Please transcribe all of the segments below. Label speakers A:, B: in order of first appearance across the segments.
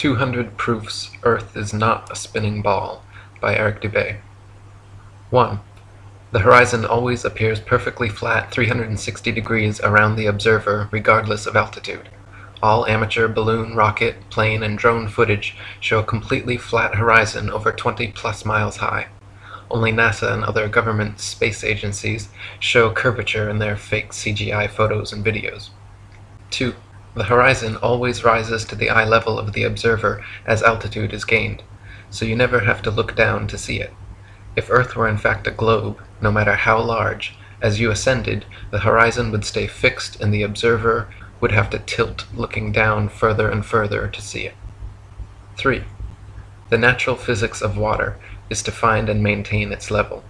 A: 200 Proofs Earth is not a Spinning Ball by Eric Dubay 1. The horizon always appears perfectly flat 360 degrees around the observer regardless of altitude. All amateur balloon, rocket, plane, and drone footage show a completely flat horizon over 20 plus miles high. Only NASA and other government space agencies show curvature in their fake CGI photos and videos. 2. The horizon always rises to the eye level of the observer as altitude is gained, so you never have to look down to see it. If Earth were in fact a globe, no matter how large, as you ascended, the horizon would stay fixed and the observer would have to tilt looking down further and further to see it. 3. The natural physics of water is to find and maintain its level.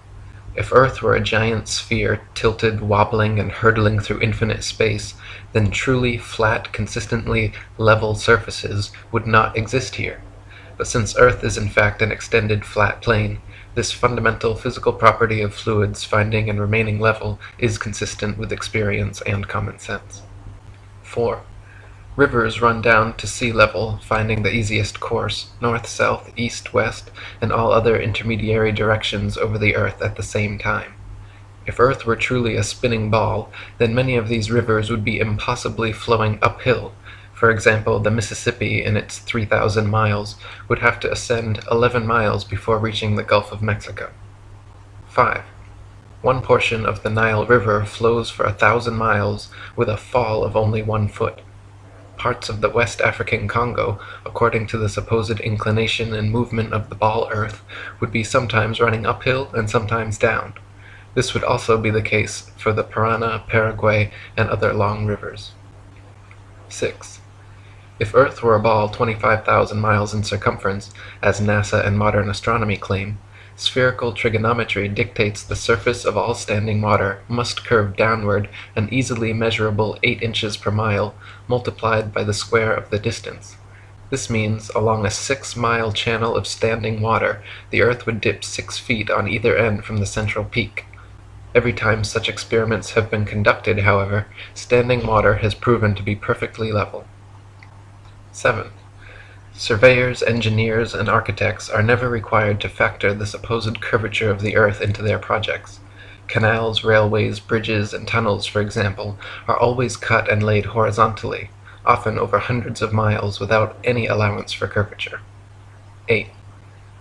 A: If Earth were a giant sphere tilted, wobbling, and hurtling through infinite space, then truly flat, consistently level surfaces would not exist here. But since Earth is in fact an extended flat plane, this fundamental physical property of fluids finding and remaining level is consistent with experience and common sense. 4. Rivers run down to sea level, finding the easiest course, north, south, east, west, and all other intermediary directions over the earth at the same time. If Earth were truly a spinning ball, then many of these rivers would be impossibly flowing uphill. For example, the Mississippi in its 3,000 miles would have to ascend 11 miles before reaching the Gulf of Mexico. 5. One portion of the Nile River flows for a thousand miles with a fall of only one foot parts of the West African Congo, according to the supposed inclination and movement of the ball earth, would be sometimes running uphill and sometimes down. This would also be the case for the Parana, Paraguay, and other long rivers. 6. If Earth were a ball 25,000 miles in circumference, as NASA and modern astronomy claim, Spherical trigonometry dictates the surface of all standing water must curve downward an easily measurable 8 inches per mile, multiplied by the square of the distance. This means along a 6 mile channel of standing water the earth would dip 6 feet on either end from the central peak. Every time such experiments have been conducted, however, standing water has proven to be perfectly level. 7. Surveyors, engineers, and architects are never required to factor the supposed curvature of the earth into their projects. Canals, railways, bridges, and tunnels, for example, are always cut and laid horizontally, often over hundreds of miles without any allowance for curvature. 8.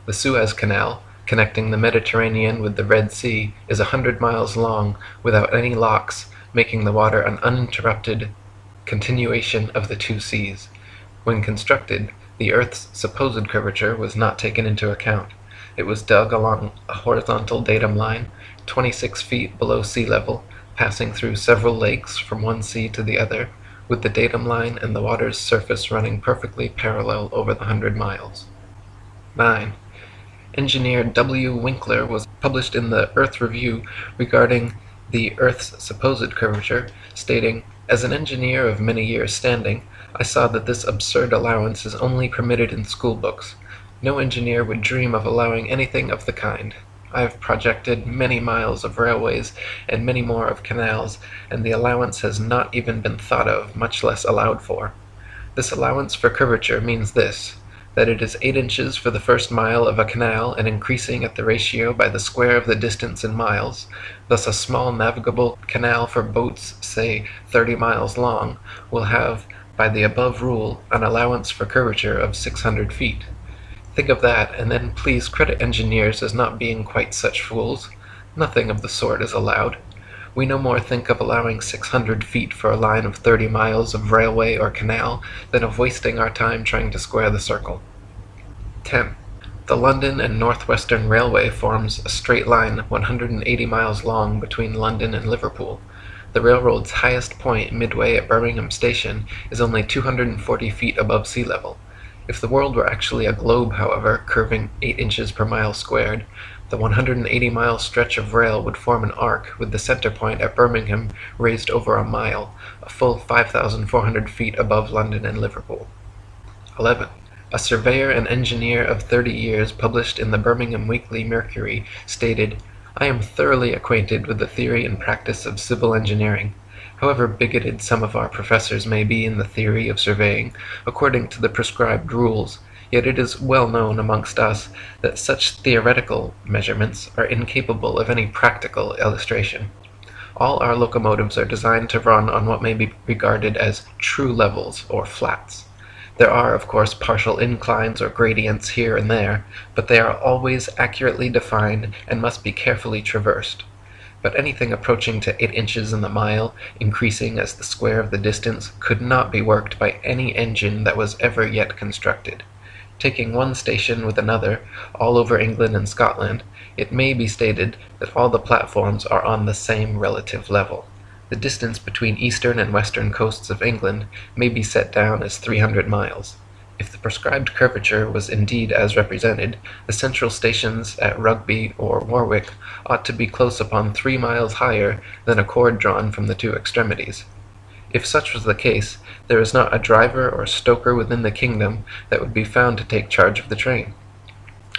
A: The Suez Canal, connecting the Mediterranean with the Red Sea, is a hundred miles long without any locks, making the water an uninterrupted continuation of the two seas. When constructed, the earth's supposed curvature was not taken into account. It was dug along a horizontal datum line, 26 feet below sea level, passing through several lakes from one sea to the other, with the datum line and the water's surface running perfectly parallel over the hundred miles. 9. Engineer W. Winkler was published in the Earth Review regarding the Earth's supposed curvature, stating, As an engineer of many years' standing, I saw that this absurd allowance is only permitted in school books. No engineer would dream of allowing anything of the kind. I have projected many miles of railways and many more of canals, and the allowance has not even been thought of, much less allowed for. This allowance for curvature means this, that it is 8 inches for the first mile of a canal and increasing at the ratio by the square of the distance in miles, thus a small navigable canal for boats, say 30 miles long, will have by the above rule an allowance for curvature of 600 feet. Think of that, and then please credit engineers as not being quite such fools. Nothing of the sort is allowed. We no more think of allowing 600 feet for a line of 30 miles of railway or canal than of wasting our time trying to square the circle. 10. The London and North Western Railway forms a straight line 180 miles long between London and Liverpool. The railroad's highest point midway at Birmingham Station is only 240 feet above sea level. If the world were actually a globe, however, curving 8 inches per mile squared, the 180-mile stretch of rail would form an arc with the center point at Birmingham raised over a mile, a full 5,400 feet above London and Liverpool. 11. A surveyor and engineer of 30 years published in the Birmingham Weekly Mercury stated, I am thoroughly acquainted with the theory and practice of civil engineering. However bigoted some of our professors may be in the theory of surveying, according to the prescribed rules, yet it is well known amongst us that such theoretical measurements are incapable of any practical illustration. All our locomotives are designed to run on what may be regarded as true levels, or flats. There are, of course, partial inclines or gradients here and there, but they are always accurately defined and must be carefully traversed but anything approaching to 8 inches in the mile, increasing as the square of the distance, could not be worked by any engine that was ever yet constructed. Taking one station with another, all over England and Scotland, it may be stated that all the platforms are on the same relative level. The distance between eastern and western coasts of England may be set down as 300 miles. If the prescribed curvature was indeed as represented, the central stations at Rugby or Warwick ought to be close upon three miles higher than a chord drawn from the two extremities. If such was the case, there is not a driver or stoker within the kingdom that would be found to take charge of the train.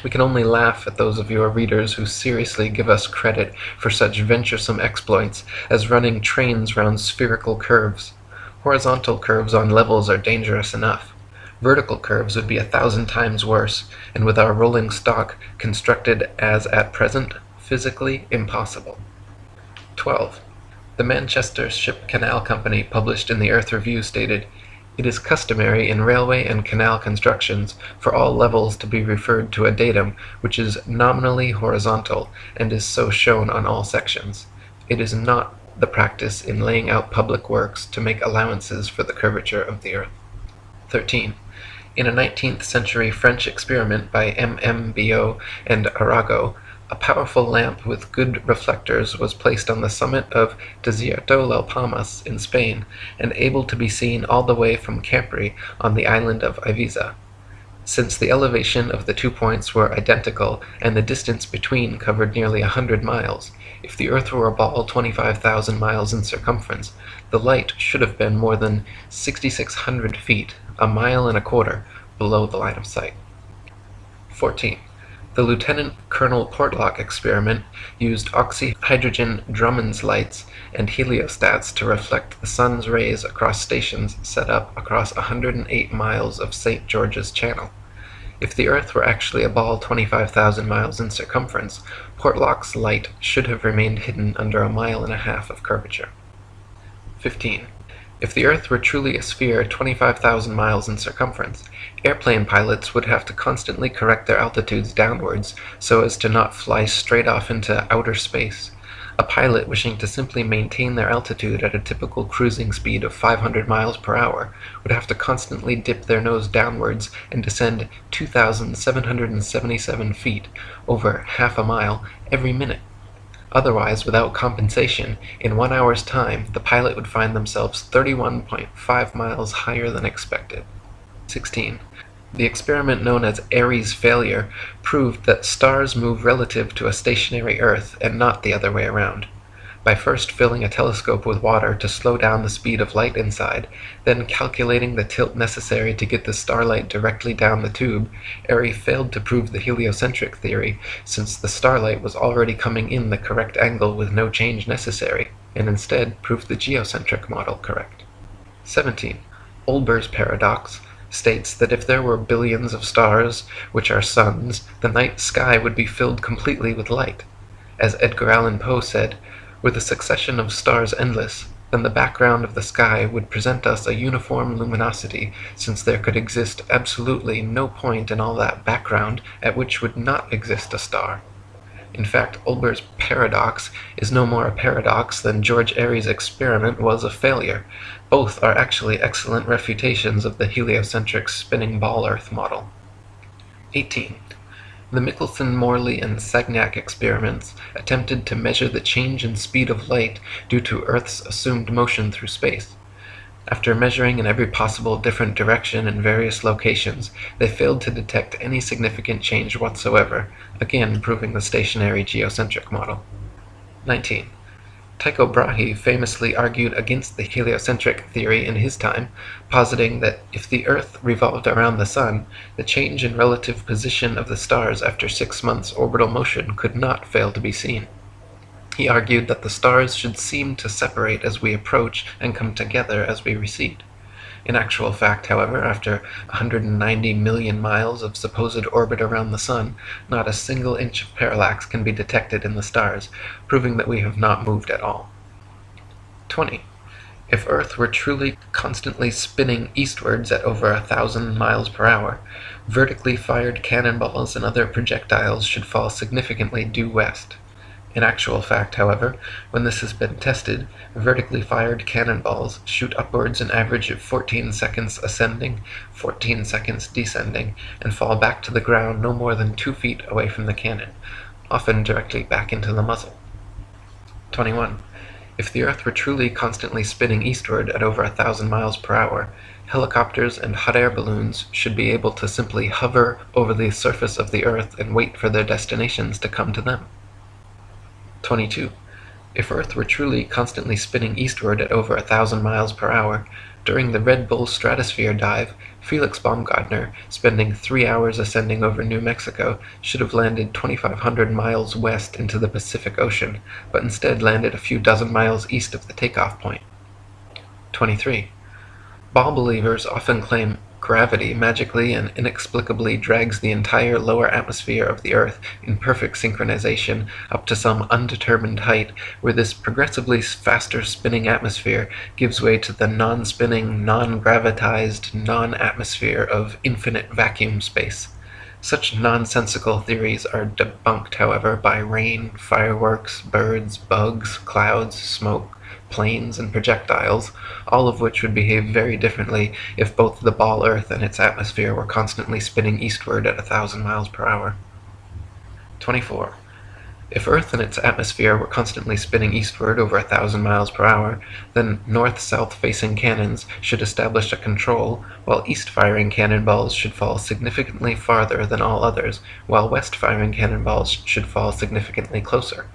A: We can only laugh at those of your readers who seriously give us credit for such venturesome exploits as running trains round spherical curves. Horizontal curves on levels are dangerous enough. Vertical curves would be a thousand times worse, and with our rolling stock constructed as at present, physically impossible. 12. The Manchester Ship Canal Company published in the Earth Review stated, It is customary in railway and canal constructions for all levels to be referred to a datum which is nominally horizontal and is so shown on all sections. It is not the practice in laying out public works to make allowances for the curvature of the earth. 13. In a nineteenth century French experiment by M. M. Biot and Arago, a powerful lamp with good reflectors was placed on the summit of Desierto las Palmas in Spain, and able to be seen all the way from Capri on the island of Iviza. Since the elevation of the two points were identical and the distance between covered nearly a hundred miles, if the earth were a ball 25,000 miles in circumference, the light should have been more than 6,600 feet a mile and a quarter below the line of sight. 14. The Lieutenant Colonel Portlock experiment used oxyhydrogen Drummond's lights and heliostats to reflect the sun's rays across stations set up across 108 miles of St. George's Channel. If the Earth were actually a ball 25,000 miles in circumference, Portlock's light should have remained hidden under a mile and a half of curvature. 15. If the Earth were truly a sphere 25,000 miles in circumference, airplane pilots would have to constantly correct their altitudes downwards so as to not fly straight off into outer space. A pilot wishing to simply maintain their altitude at a typical cruising speed of 500 miles per hour would have to constantly dip their nose downwards and descend 2,777 feet, over half a mile, every minute. Otherwise, without compensation, in one hour's time, the pilot would find themselves 31.5 miles higher than expected. 16. The experiment known as Airy's failure proved that stars move relative to a stationary Earth and not the other way around by first filling a telescope with water to slow down the speed of light inside, then calculating the tilt necessary to get the starlight directly down the tube, Airy failed to prove the heliocentric theory, since the starlight was already coming in the correct angle with no change necessary, and instead proved the geocentric model correct. 17. Olbers' paradox states that if there were billions of stars, which are suns, the night sky would be filled completely with light. As Edgar Allan Poe said, were the succession of stars endless, then the background of the sky would present us a uniform luminosity, since there could exist absolutely no point in all that background at which would not exist a star. In fact, Olbers' paradox is no more a paradox than George Airy's experiment was a failure. Both are actually excellent refutations of the heliocentric spinning ball Earth model. 18. The Michelson-Morley and Sagnac experiments attempted to measure the change in speed of light due to Earth's assumed motion through space. After measuring in every possible different direction in various locations, they failed to detect any significant change whatsoever, again proving the stationary geocentric model. 19. Tycho Brahe famously argued against the heliocentric theory in his time, positing that if the earth revolved around the sun, the change in relative position of the stars after six months' orbital motion could not fail to be seen. he argued that the stars should seem to separate as we approach and come together as we recede. In actual fact, however, after 190 million miles of supposed orbit around the sun, not a single inch of parallax can be detected in the stars, proving that we have not moved at all. 20. If Earth were truly constantly spinning eastwards at over a thousand miles per hour, vertically fired cannonballs and other projectiles should fall significantly due west. In actual fact, however, when this has been tested, vertically fired cannonballs shoot upwards an average of 14 seconds ascending, 14 seconds descending, and fall back to the ground no more than 2 feet away from the cannon, often directly back into the muzzle. 21. If the Earth were truly constantly spinning eastward at over a thousand miles per hour, helicopters and hot air balloons should be able to simply hover over the surface of the Earth and wait for their destinations to come to them. 22. If Earth were truly constantly spinning eastward at over a thousand miles per hour, during the Red Bull stratosphere dive, Felix Baumgartner, spending three hours ascending over New Mexico, should have landed 2,500 miles west into the Pacific Ocean, but instead landed a few dozen miles east of the takeoff point. 23. Ball believers often claim Gravity magically and inexplicably drags the entire lower atmosphere of the Earth in perfect synchronization up to some undetermined height, where this progressively faster spinning atmosphere gives way to the non-spinning, non-gravitized, non-atmosphere of infinite vacuum space. Such nonsensical theories are debunked, however, by rain, fireworks, birds, bugs, clouds, smoke, planes, and projectiles, all of which would behave very differently if both the ball Earth and its atmosphere were constantly spinning eastward at a thousand miles per hour. 24. If Earth and its atmosphere were constantly spinning eastward over a thousand miles per hour, then north-south facing cannons should establish a control, while east-firing cannonballs should fall significantly farther than all others, while west-firing cannonballs should fall significantly closer.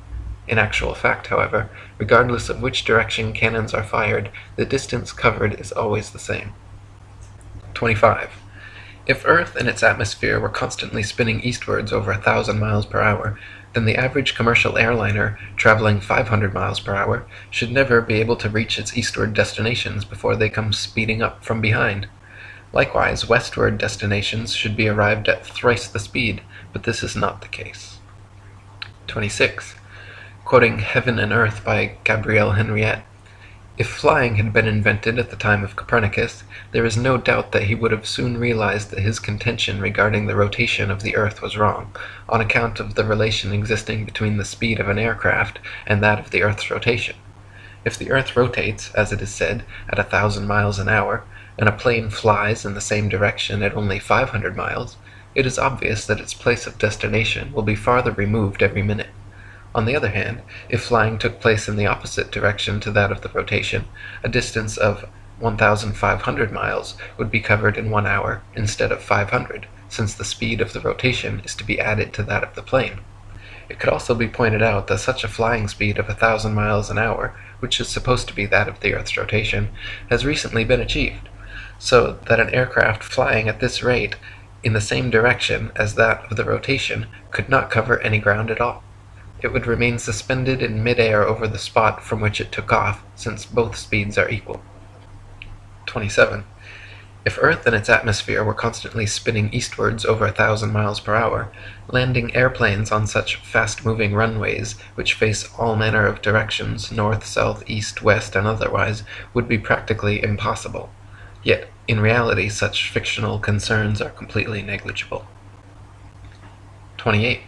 A: In actual fact, however, regardless of which direction cannons are fired, the distance covered is always the same. 25. If Earth and its atmosphere were constantly spinning eastwards over a thousand miles per hour, then the average commercial airliner, traveling 500 miles per hour, should never be able to reach its eastward destinations before they come speeding up from behind. Likewise, westward destinations should be arrived at thrice the speed, but this is not the case. 26 quoting Heaven and Earth by Gabrielle Henriet. If flying had been invented at the time of Copernicus, there is no doubt that he would have soon realized that his contention regarding the rotation of the earth was wrong, on account of the relation existing between the speed of an aircraft and that of the earth's rotation. If the earth rotates, as it is said, at a thousand miles an hour, and a plane flies in the same direction at only 500 miles, it is obvious that its place of destination will be farther removed every minute. On the other hand, if flying took place in the opposite direction to that of the rotation, a distance of 1,500 miles would be covered in one hour instead of 500, since the speed of the rotation is to be added to that of the plane. It could also be pointed out that such a flying speed of thousand miles an hour, which is supposed to be that of the Earth's rotation, has recently been achieved, so that an aircraft flying at this rate in the same direction as that of the rotation could not cover any ground at all it would remain suspended in mid-air over the spot from which it took off, since both speeds are equal. 27. If Earth and its atmosphere were constantly spinning eastwards over a thousand miles per hour, landing airplanes on such fast-moving runways, which face all manner of directions, north, south, east, west, and otherwise, would be practically impossible. Yet, in reality, such fictional concerns are completely negligible. 28.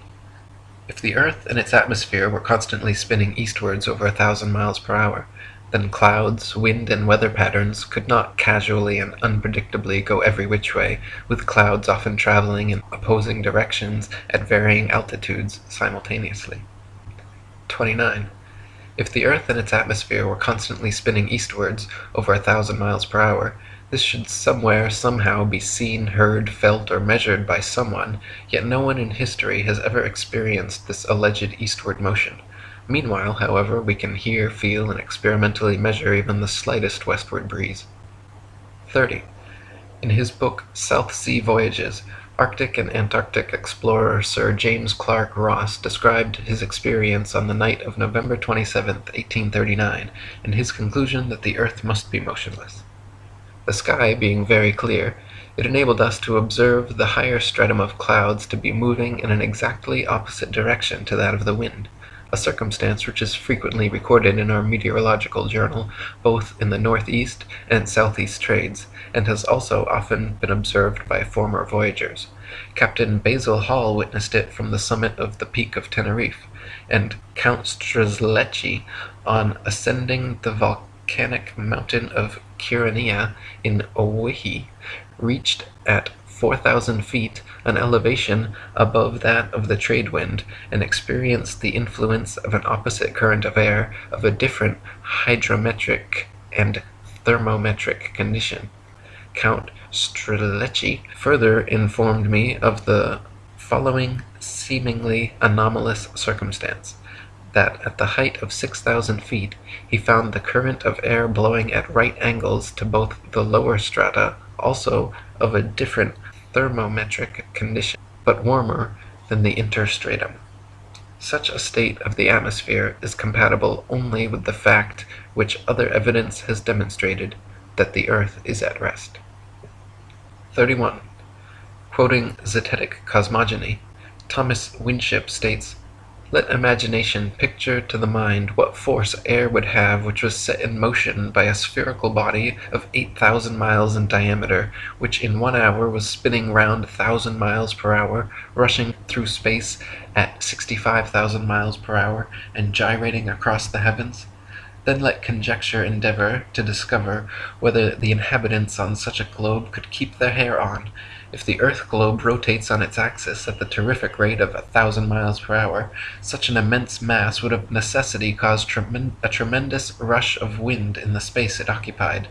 A: If the Earth and its atmosphere were constantly spinning eastwards over a thousand miles per hour, then clouds, wind, and weather patterns could not casually and unpredictably go every which way, with clouds often traveling in opposing directions at varying altitudes simultaneously. 29. If the Earth and its atmosphere were constantly spinning eastwards over a thousand miles per hour, this should somewhere, somehow, be seen, heard, felt, or measured by someone, yet no one in history has ever experienced this alleged eastward motion. Meanwhile, however, we can hear, feel, and experimentally measure even the slightest westward breeze. 30. In his book South Sea Voyages, Arctic and Antarctic explorer Sir James Clark Ross described his experience on the night of November 27, 1839, and his conclusion that the earth must be motionless. The sky being very clear, it enabled us to observe the higher stratum of clouds to be moving in an exactly opposite direction to that of the wind a circumstance which is frequently recorded in our meteorological journal, both in the northeast and southeast trades, and has also often been observed by former voyagers. Captain Basil Hall witnessed it from the summit of the peak of Teneriffe, and Count Strzelecki on ascending the volcanic mountain of Kyrenia in Owyhee, reached at 4,000 feet an elevation above that of the trade wind, and experienced the influence of an opposite current of air of a different hydrometric and thermometric condition. Count Strzelecki further informed me of the following seemingly anomalous circumstance that at the height of 6,000 feet he found the current of air blowing at right angles to both the lower strata, also of a different thermometric condition, but warmer than the interstratum. Such a state of the atmosphere is compatible only with the fact which other evidence has demonstrated, that the earth is at rest. 31. Quoting Zetetic Cosmogony, Thomas Winship states let imagination picture to the mind what force air would have which was set in motion by a spherical body of 8,000 miles in diameter, which in one hour was spinning round a thousand miles per hour, rushing through space at 65,000 miles per hour, and gyrating across the heavens. Then let conjecture endeavor to discover whether the inhabitants on such a globe could keep their hair on, if the earth globe rotates on its axis at the terrific rate of a thousand miles per hour, such an immense mass would of necessity cause a tremendous rush of wind in the space it occupied.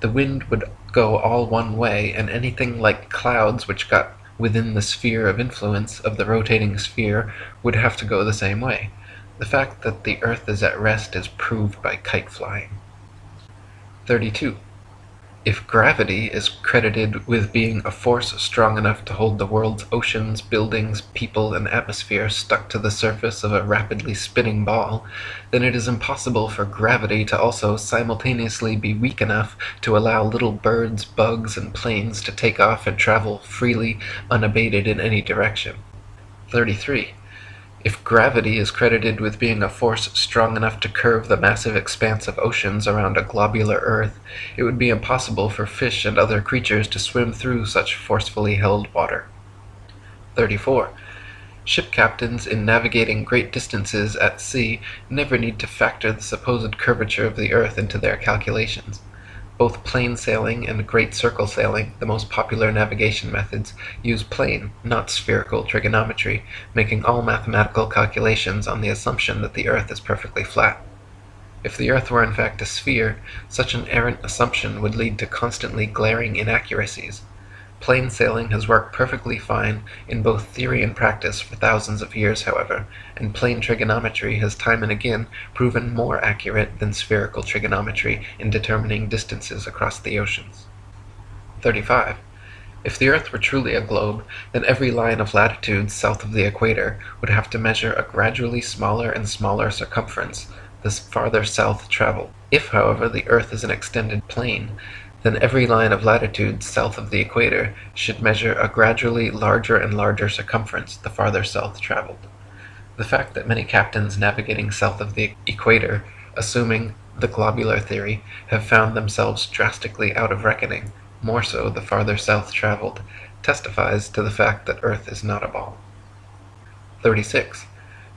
A: The wind would go all one way, and anything like clouds which got within the sphere of influence of the rotating sphere would have to go the same way. The fact that the earth is at rest is proved by kite flying. 32. If gravity is credited with being a force strong enough to hold the world's oceans, buildings, people, and atmosphere stuck to the surface of a rapidly spinning ball, then it is impossible for gravity to also simultaneously be weak enough to allow little birds, bugs, and planes to take off and travel freely, unabated in any direction. 33. If gravity is credited with being a force strong enough to curve the massive expanse of oceans around a globular earth, it would be impossible for fish and other creatures to swim through such forcefully held water. 34. Ship captains in navigating great distances at sea never need to factor the supposed curvature of the earth into their calculations. Both plane sailing and great circle sailing, the most popular navigation methods, use plane, not spherical, trigonometry, making all mathematical calculations on the assumption that the earth is perfectly flat. If the earth were in fact a sphere, such an errant assumption would lead to constantly glaring inaccuracies. Plane sailing has worked perfectly fine in both theory and practice for thousands of years, however, and plane trigonometry has time and again proven more accurate than spherical trigonometry in determining distances across the oceans. 35. If the earth were truly a globe, then every line of latitude south of the equator would have to measure a gradually smaller and smaller circumference the farther south traveled. If, however, the earth is an extended plane, then every line of latitude south of the equator should measure a gradually larger and larger circumference the farther south traveled. The fact that many captains navigating south of the equator, assuming the globular theory, have found themselves drastically out of reckoning, more so the farther south traveled, testifies to the fact that Earth is not a ball. 36.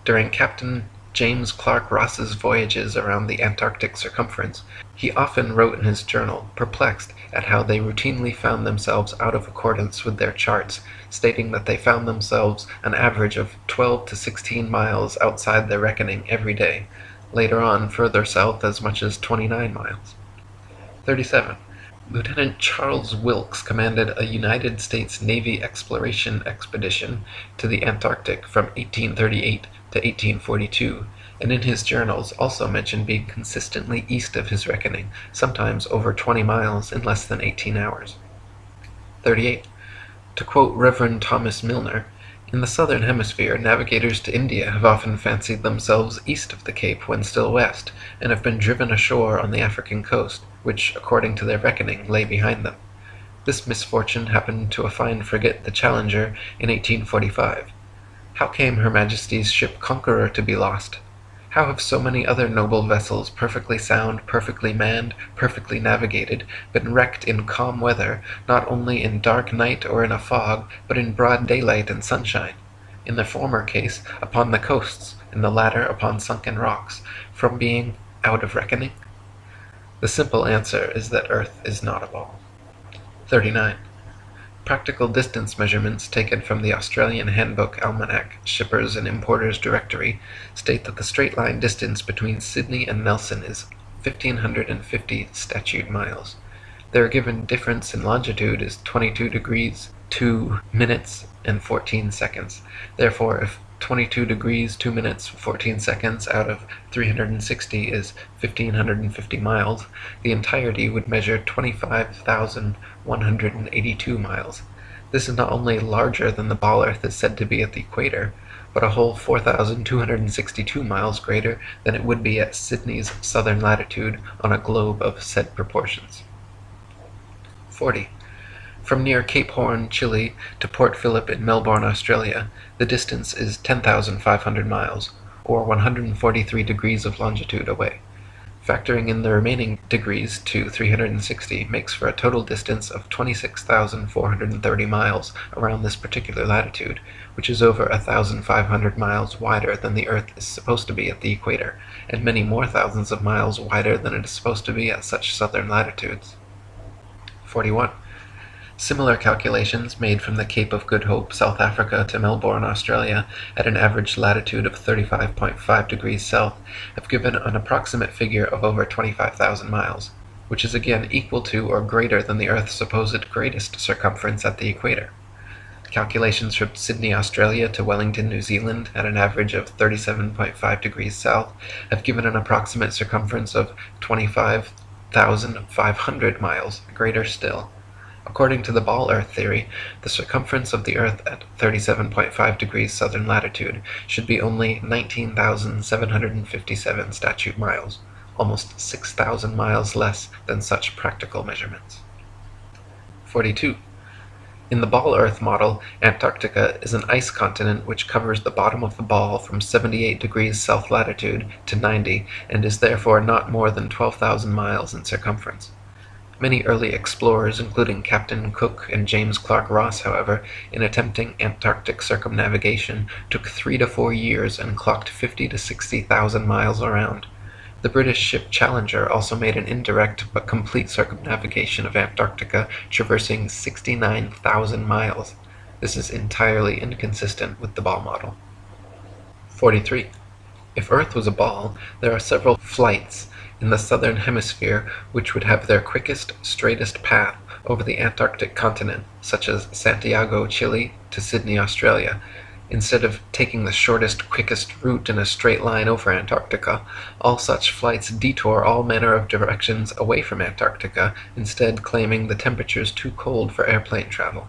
A: During Captain James Clark Ross's voyages around the Antarctic circumference, he often wrote in his journal, perplexed at how they routinely found themselves out of accordance with their charts, stating that they found themselves an average of 12 to 16 miles outside their reckoning every day, later on further south as much as 29 miles. 37. Lieutenant Charles Wilkes commanded a United States Navy exploration expedition to the Antarctic from 1838 to 1842, and in his journals also mentioned being consistently east of his reckoning, sometimes over 20 miles in less than 18 hours. 38. To quote Rev. Thomas Milner, "In the southern hemisphere, navigators to India have often fancied themselves east of the Cape when still west, and have been driven ashore on the African coast, which, according to their reckoning, lay behind them. This misfortune happened to a fine frigate, the Challenger, in 1845. How came Her Majesty's ship Conqueror to be lost? How have so many other noble vessels, perfectly sound, perfectly manned, perfectly navigated, been wrecked in calm weather, not only in dark night or in a fog, but in broad daylight and sunshine; in the former case upon the coasts, in the latter upon sunken rocks, from being out of reckoning? The simple answer is that earth is not a ball. 39. Practical distance measurements taken from the Australian Handbook Almanac Shippers and Importers Directory state that the straight line distance between Sydney and Nelson is 1550 statute miles. Their given difference in longitude is 22 degrees 2 minutes and 14 seconds. Therefore, if 22 degrees 2 minutes 14 seconds out of 360 is 1550 miles, the entirety would measure 25,182 miles. This is not only larger than the ball earth is said to be at the equator, but a whole 4,262 miles greater than it would be at Sydney's southern latitude on a globe of said proportions. 40. From near Cape Horn, Chile, to Port Phillip in Melbourne, Australia, the distance is 10,500 miles, or 143 degrees of longitude away. Factoring in the remaining degrees to 360 makes for a total distance of 26,430 miles around this particular latitude, which is over 1,500 miles wider than the earth is supposed to be at the equator, and many more thousands of miles wider than it is supposed to be at such southern latitudes. 41. Similar calculations made from the Cape of Good Hope, South Africa to Melbourne, Australia, at an average latitude of 35.5 degrees south, have given an approximate figure of over 25,000 miles, which is again equal to or greater than the earth's supposed greatest circumference at the equator. Calculations from Sydney, Australia to Wellington, New Zealand, at an average of 37.5 degrees south, have given an approximate circumference of 25,500 miles, greater still. According to the ball earth theory, the circumference of the earth at 37.5 degrees southern latitude should be only 19,757 statute miles, almost 6,000 miles less than such practical measurements. 42. In the ball earth model, Antarctica is an ice continent which covers the bottom of the ball from 78 degrees south latitude to 90 and is therefore not more than 12,000 miles in circumference. Many early explorers, including Captain Cook and James Clark Ross, however, in attempting Antarctic circumnavigation, took three to four years and clocked fifty to sixty thousand miles around. The British ship Challenger also made an indirect but complete circumnavigation of Antarctica, traversing 69,000 miles. This is entirely inconsistent with the ball model. 43. If Earth was a ball, there are several flights in the southern hemisphere which would have their quickest, straightest path over the Antarctic continent, such as Santiago, Chile, to Sydney, Australia, instead of taking the shortest, quickest route in a straight line over Antarctica, all such flights detour all manner of directions away from Antarctica, instead claiming the temperatures too cold for airplane travel.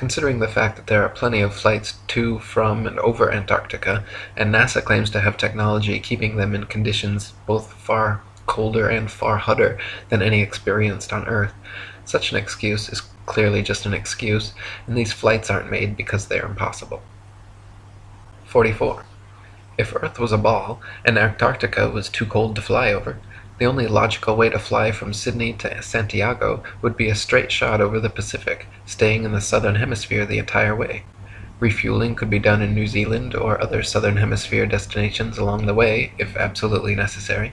A: Considering the fact that there are plenty of flights to, from, and over Antarctica, and NASA claims to have technology keeping them in conditions both far colder and far hotter than any experienced on Earth, such an excuse is clearly just an excuse, and these flights aren't made because they are impossible. 44. If Earth was a ball, and Antarctica was too cold to fly over, the only logical way to fly from Sydney to Santiago would be a straight shot over the Pacific, staying in the southern hemisphere the entire way. Refueling could be done in New Zealand or other southern hemisphere destinations along the way, if absolutely necessary.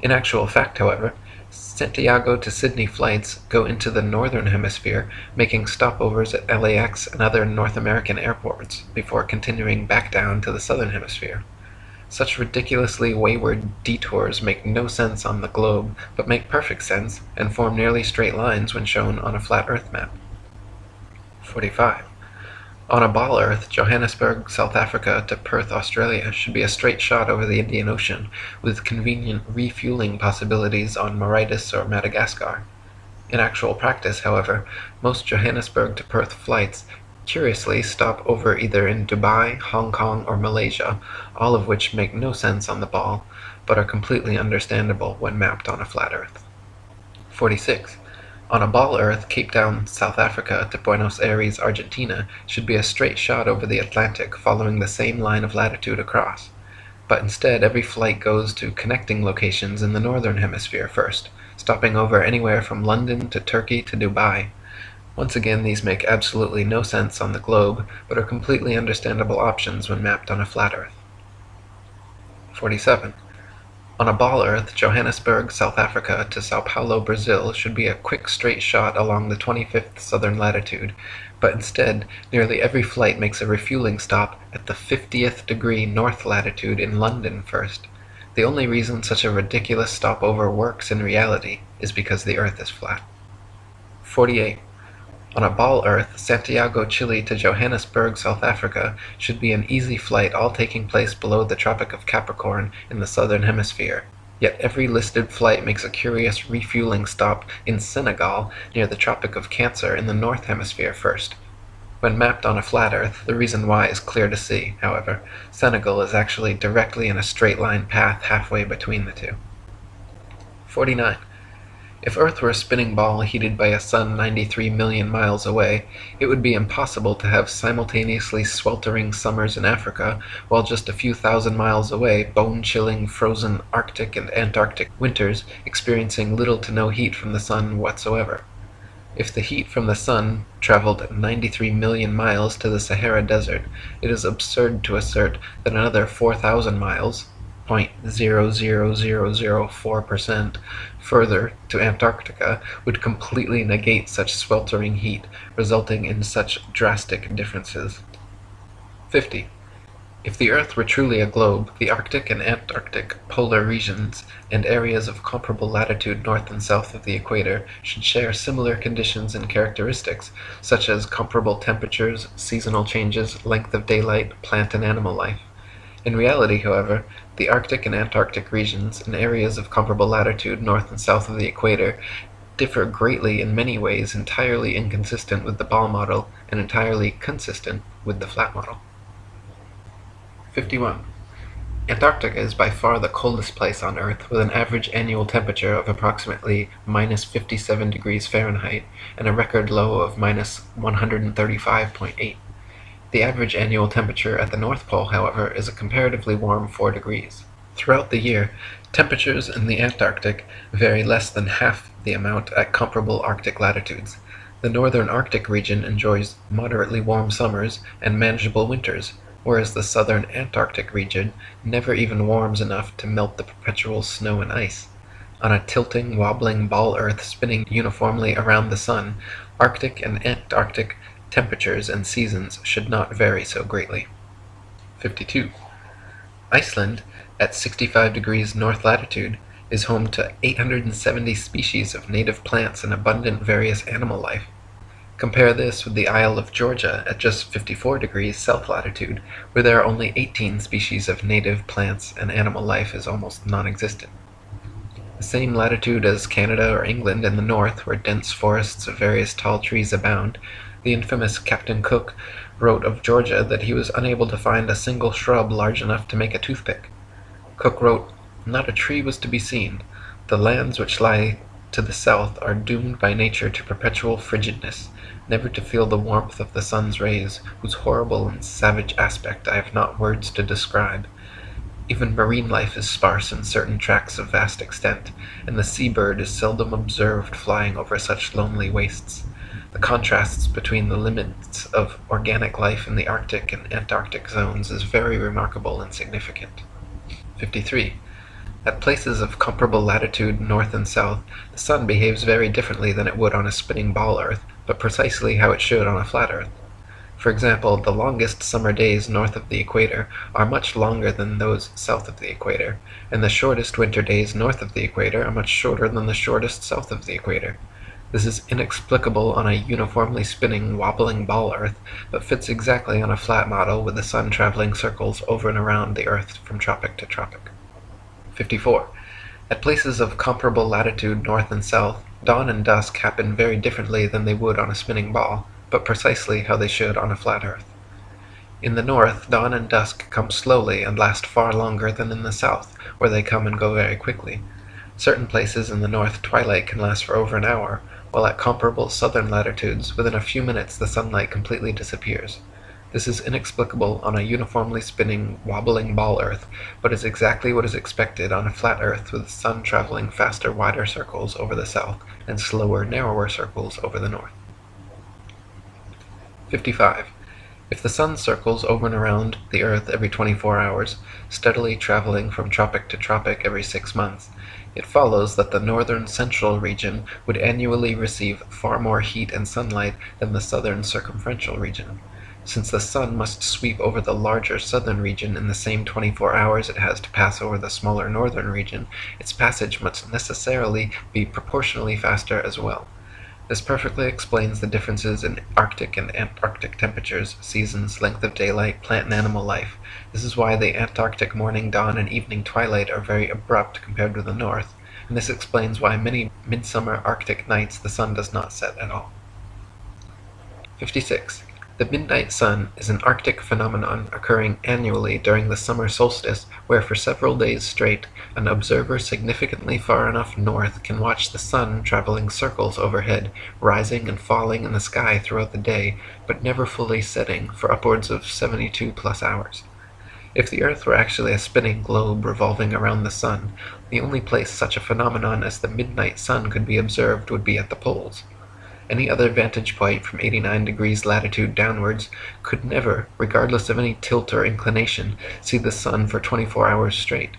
A: In actual fact, however, Santiago to Sydney flights go into the northern hemisphere, making stopovers at LAX and other North American airports before continuing back down to the southern hemisphere. Such ridiculously wayward detours make no sense on the globe, but make perfect sense, and form nearly straight lines when shown on a flat earth map. 45. On a ball earth, Johannesburg, South Africa to Perth, Australia should be a straight shot over the Indian Ocean, with convenient refueling possibilities on Mauritius or Madagascar. In actual practice, however, most Johannesburg to Perth flights curiously stop over either in Dubai, Hong Kong, or Malaysia, all of which make no sense on the ball, but are completely understandable when mapped on a flat earth. 46. On a ball earth, Cape Town, South Africa to Buenos Aires, Argentina should be a straight shot over the Atlantic following the same line of latitude across. But instead every flight goes to connecting locations in the northern hemisphere first, stopping over anywhere from London to Turkey to Dubai. Once again these make absolutely no sense on the globe, but are completely understandable options when mapped on a flat earth. 47. On a ball earth, Johannesburg, South Africa to Sao Paulo, Brazil should be a quick straight shot along the 25th southern latitude, but instead nearly every flight makes a refueling stop at the 50th degree north latitude in London first. The only reason such a ridiculous stopover works in reality is because the earth is flat. 48. On a ball earth, Santiago, Chile to Johannesburg, South Africa should be an easy flight all taking place below the Tropic of Capricorn in the southern hemisphere. Yet every listed flight makes a curious refueling stop in Senegal near the Tropic of Cancer in the north hemisphere first. When mapped on a flat earth, the reason why is clear to see, however. Senegal is actually directly in a straight line path halfway between the two. 49. If Earth were a spinning ball heated by a sun 93 million miles away, it would be impossible to have simultaneously sweltering summers in Africa, while just a few thousand miles away bone-chilling frozen Arctic and Antarctic winters experiencing little to no heat from the sun whatsoever. If the heat from the sun traveled 93 million miles to the Sahara Desert, it is absurd to assert that another 4,000 miles 0.00004% further to Antarctica would completely negate such sweltering heat, resulting in such drastic differences. 50. If the Earth were truly a globe, the Arctic and Antarctic polar regions and areas of comparable latitude north and south of the equator should share similar conditions and characteristics, such as comparable temperatures, seasonal changes, length of daylight, plant and animal life. In reality, however, the Arctic and Antarctic regions, and areas of comparable latitude north and south of the equator, differ greatly in many ways entirely inconsistent with the ball model and entirely consistent with the flat model. 51. Antarctica is by far the coldest place on Earth, with an average annual temperature of approximately minus 57 degrees Fahrenheit and a record low of minus 135.8. The average annual temperature at the North Pole, however, is a comparatively warm 4 degrees. Throughout the year, temperatures in the Antarctic vary less than half the amount at comparable Arctic latitudes. The northern Arctic region enjoys moderately warm summers and manageable winters, whereas the southern Antarctic region never even warms enough to melt the perpetual snow and ice. On a tilting, wobbling ball earth spinning uniformly around the sun, Arctic and Antarctic temperatures and seasons should not vary so greatly. 52. Iceland, at 65 degrees north latitude, is home to 870 species of native plants and abundant various animal life. Compare this with the Isle of Georgia at just 54 degrees south latitude, where there are only 18 species of native plants and animal life is almost non-existent. The same latitude as Canada or England in the north, where dense forests of various tall trees abound, the infamous Captain Cook wrote of Georgia that he was unable to find a single shrub large enough to make a toothpick. Cook wrote, Not a tree was to be seen. The lands which lie to the south are doomed by nature to perpetual frigidness, never to feel the warmth of the sun's rays, whose horrible and savage aspect I have not words to describe. Even marine life is sparse in certain tracts of vast extent, and the sea-bird is seldom observed flying over such lonely wastes. The contrasts between the limits of organic life in the Arctic and Antarctic zones is very remarkable and significant. 53. At places of comparable latitude north and south, the sun behaves very differently than it would on a spinning ball earth, but precisely how it should on a flat earth. For example, the longest summer days north of the equator are much longer than those south of the equator, and the shortest winter days north of the equator are much shorter than the shortest south of the equator. This is inexplicable on a uniformly spinning, wobbling ball Earth, but fits exactly on a flat model with the sun traveling circles over and around the Earth from tropic to tropic. 54. At places of comparable latitude north and south, Dawn and dusk happen very differently than they would on a spinning ball, but precisely how they should on a flat earth. In the north, dawn and dusk come slowly and last far longer than in the south, where they come and go very quickly. Certain places in the north twilight can last for over an hour, while at comparable southern latitudes within a few minutes the sunlight completely disappears. This is inexplicable on a uniformly spinning, wobbling ball Earth, but is exactly what is expected on a flat Earth with the sun traveling faster wider circles over the south and slower narrower circles over the north. 55. If the sun circles over and around the earth every 24 hours, steadily traveling from tropic to tropic every six months, it follows that the northern central region would annually receive far more heat and sunlight than the southern circumferential region. Since the sun must sweep over the larger southern region in the same 24 hours it has to pass over the smaller northern region, its passage must necessarily be proportionally faster as well. This perfectly explains the differences in Arctic and Antarctic temperatures, seasons, length of daylight, plant and animal life. This is why the Antarctic morning dawn and evening twilight are very abrupt compared with the north, and this explains why many midsummer Arctic nights the sun does not set at all. 56. The midnight sun is an Arctic phenomenon occurring annually during the summer solstice, where for several days straight an observer significantly far enough north can watch the sun traveling circles overhead, rising and falling in the sky throughout the day, but never fully setting for upwards of 72 plus hours. If the earth were actually a spinning globe revolving around the sun, the only place such a phenomenon as the midnight sun could be observed would be at the poles. Any other vantage point from 89 degrees latitude downwards could never, regardless of any tilt or inclination, see the sun for 24 hours straight.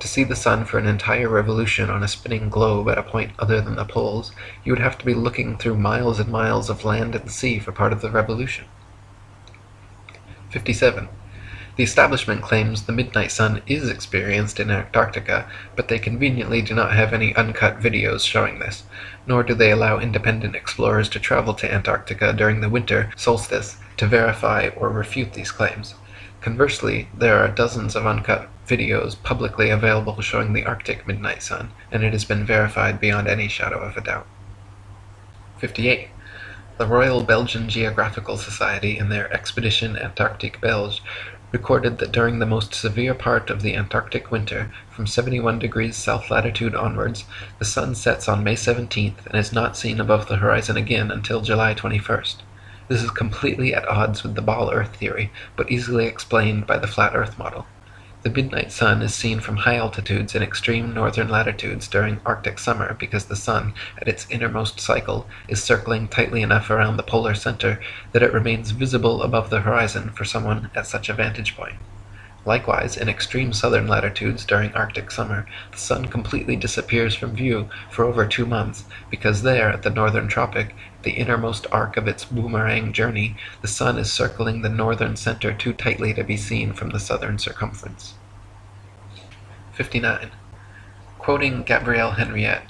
A: To see the sun for an entire revolution on a spinning globe at a point other than the poles, you would have to be looking through miles and miles of land and sea for part of the revolution. 57. The establishment claims the midnight sun is experienced in Antarctica, but they conveniently do not have any uncut videos showing this, nor do they allow independent explorers to travel to Antarctica during the winter solstice to verify or refute these claims. Conversely, there are dozens of uncut videos publicly available showing the Arctic midnight sun, and it has been verified beyond any shadow of a doubt. 58. The Royal Belgian Geographical Society in their Expedition Antarctique Belge recorded that during the most severe part of the Antarctic winter, from 71 degrees south latitude onwards, the sun sets on May 17th and is not seen above the horizon again until July 21st. This is completely at odds with the ball earth theory, but easily explained by the flat earth model. The midnight sun is seen from high altitudes in extreme northern latitudes during Arctic summer because the sun, at its innermost cycle, is circling tightly enough around the polar center that it remains visible above the horizon for someone at such a vantage point. Likewise, in extreme southern latitudes during Arctic summer, the sun completely disappears from view for over two months, because there, at the northern tropic, the innermost arc of its boomerang journey, the sun is circling the northern center too tightly to be seen from the southern circumference. 59. Quoting Gabrielle Henriet,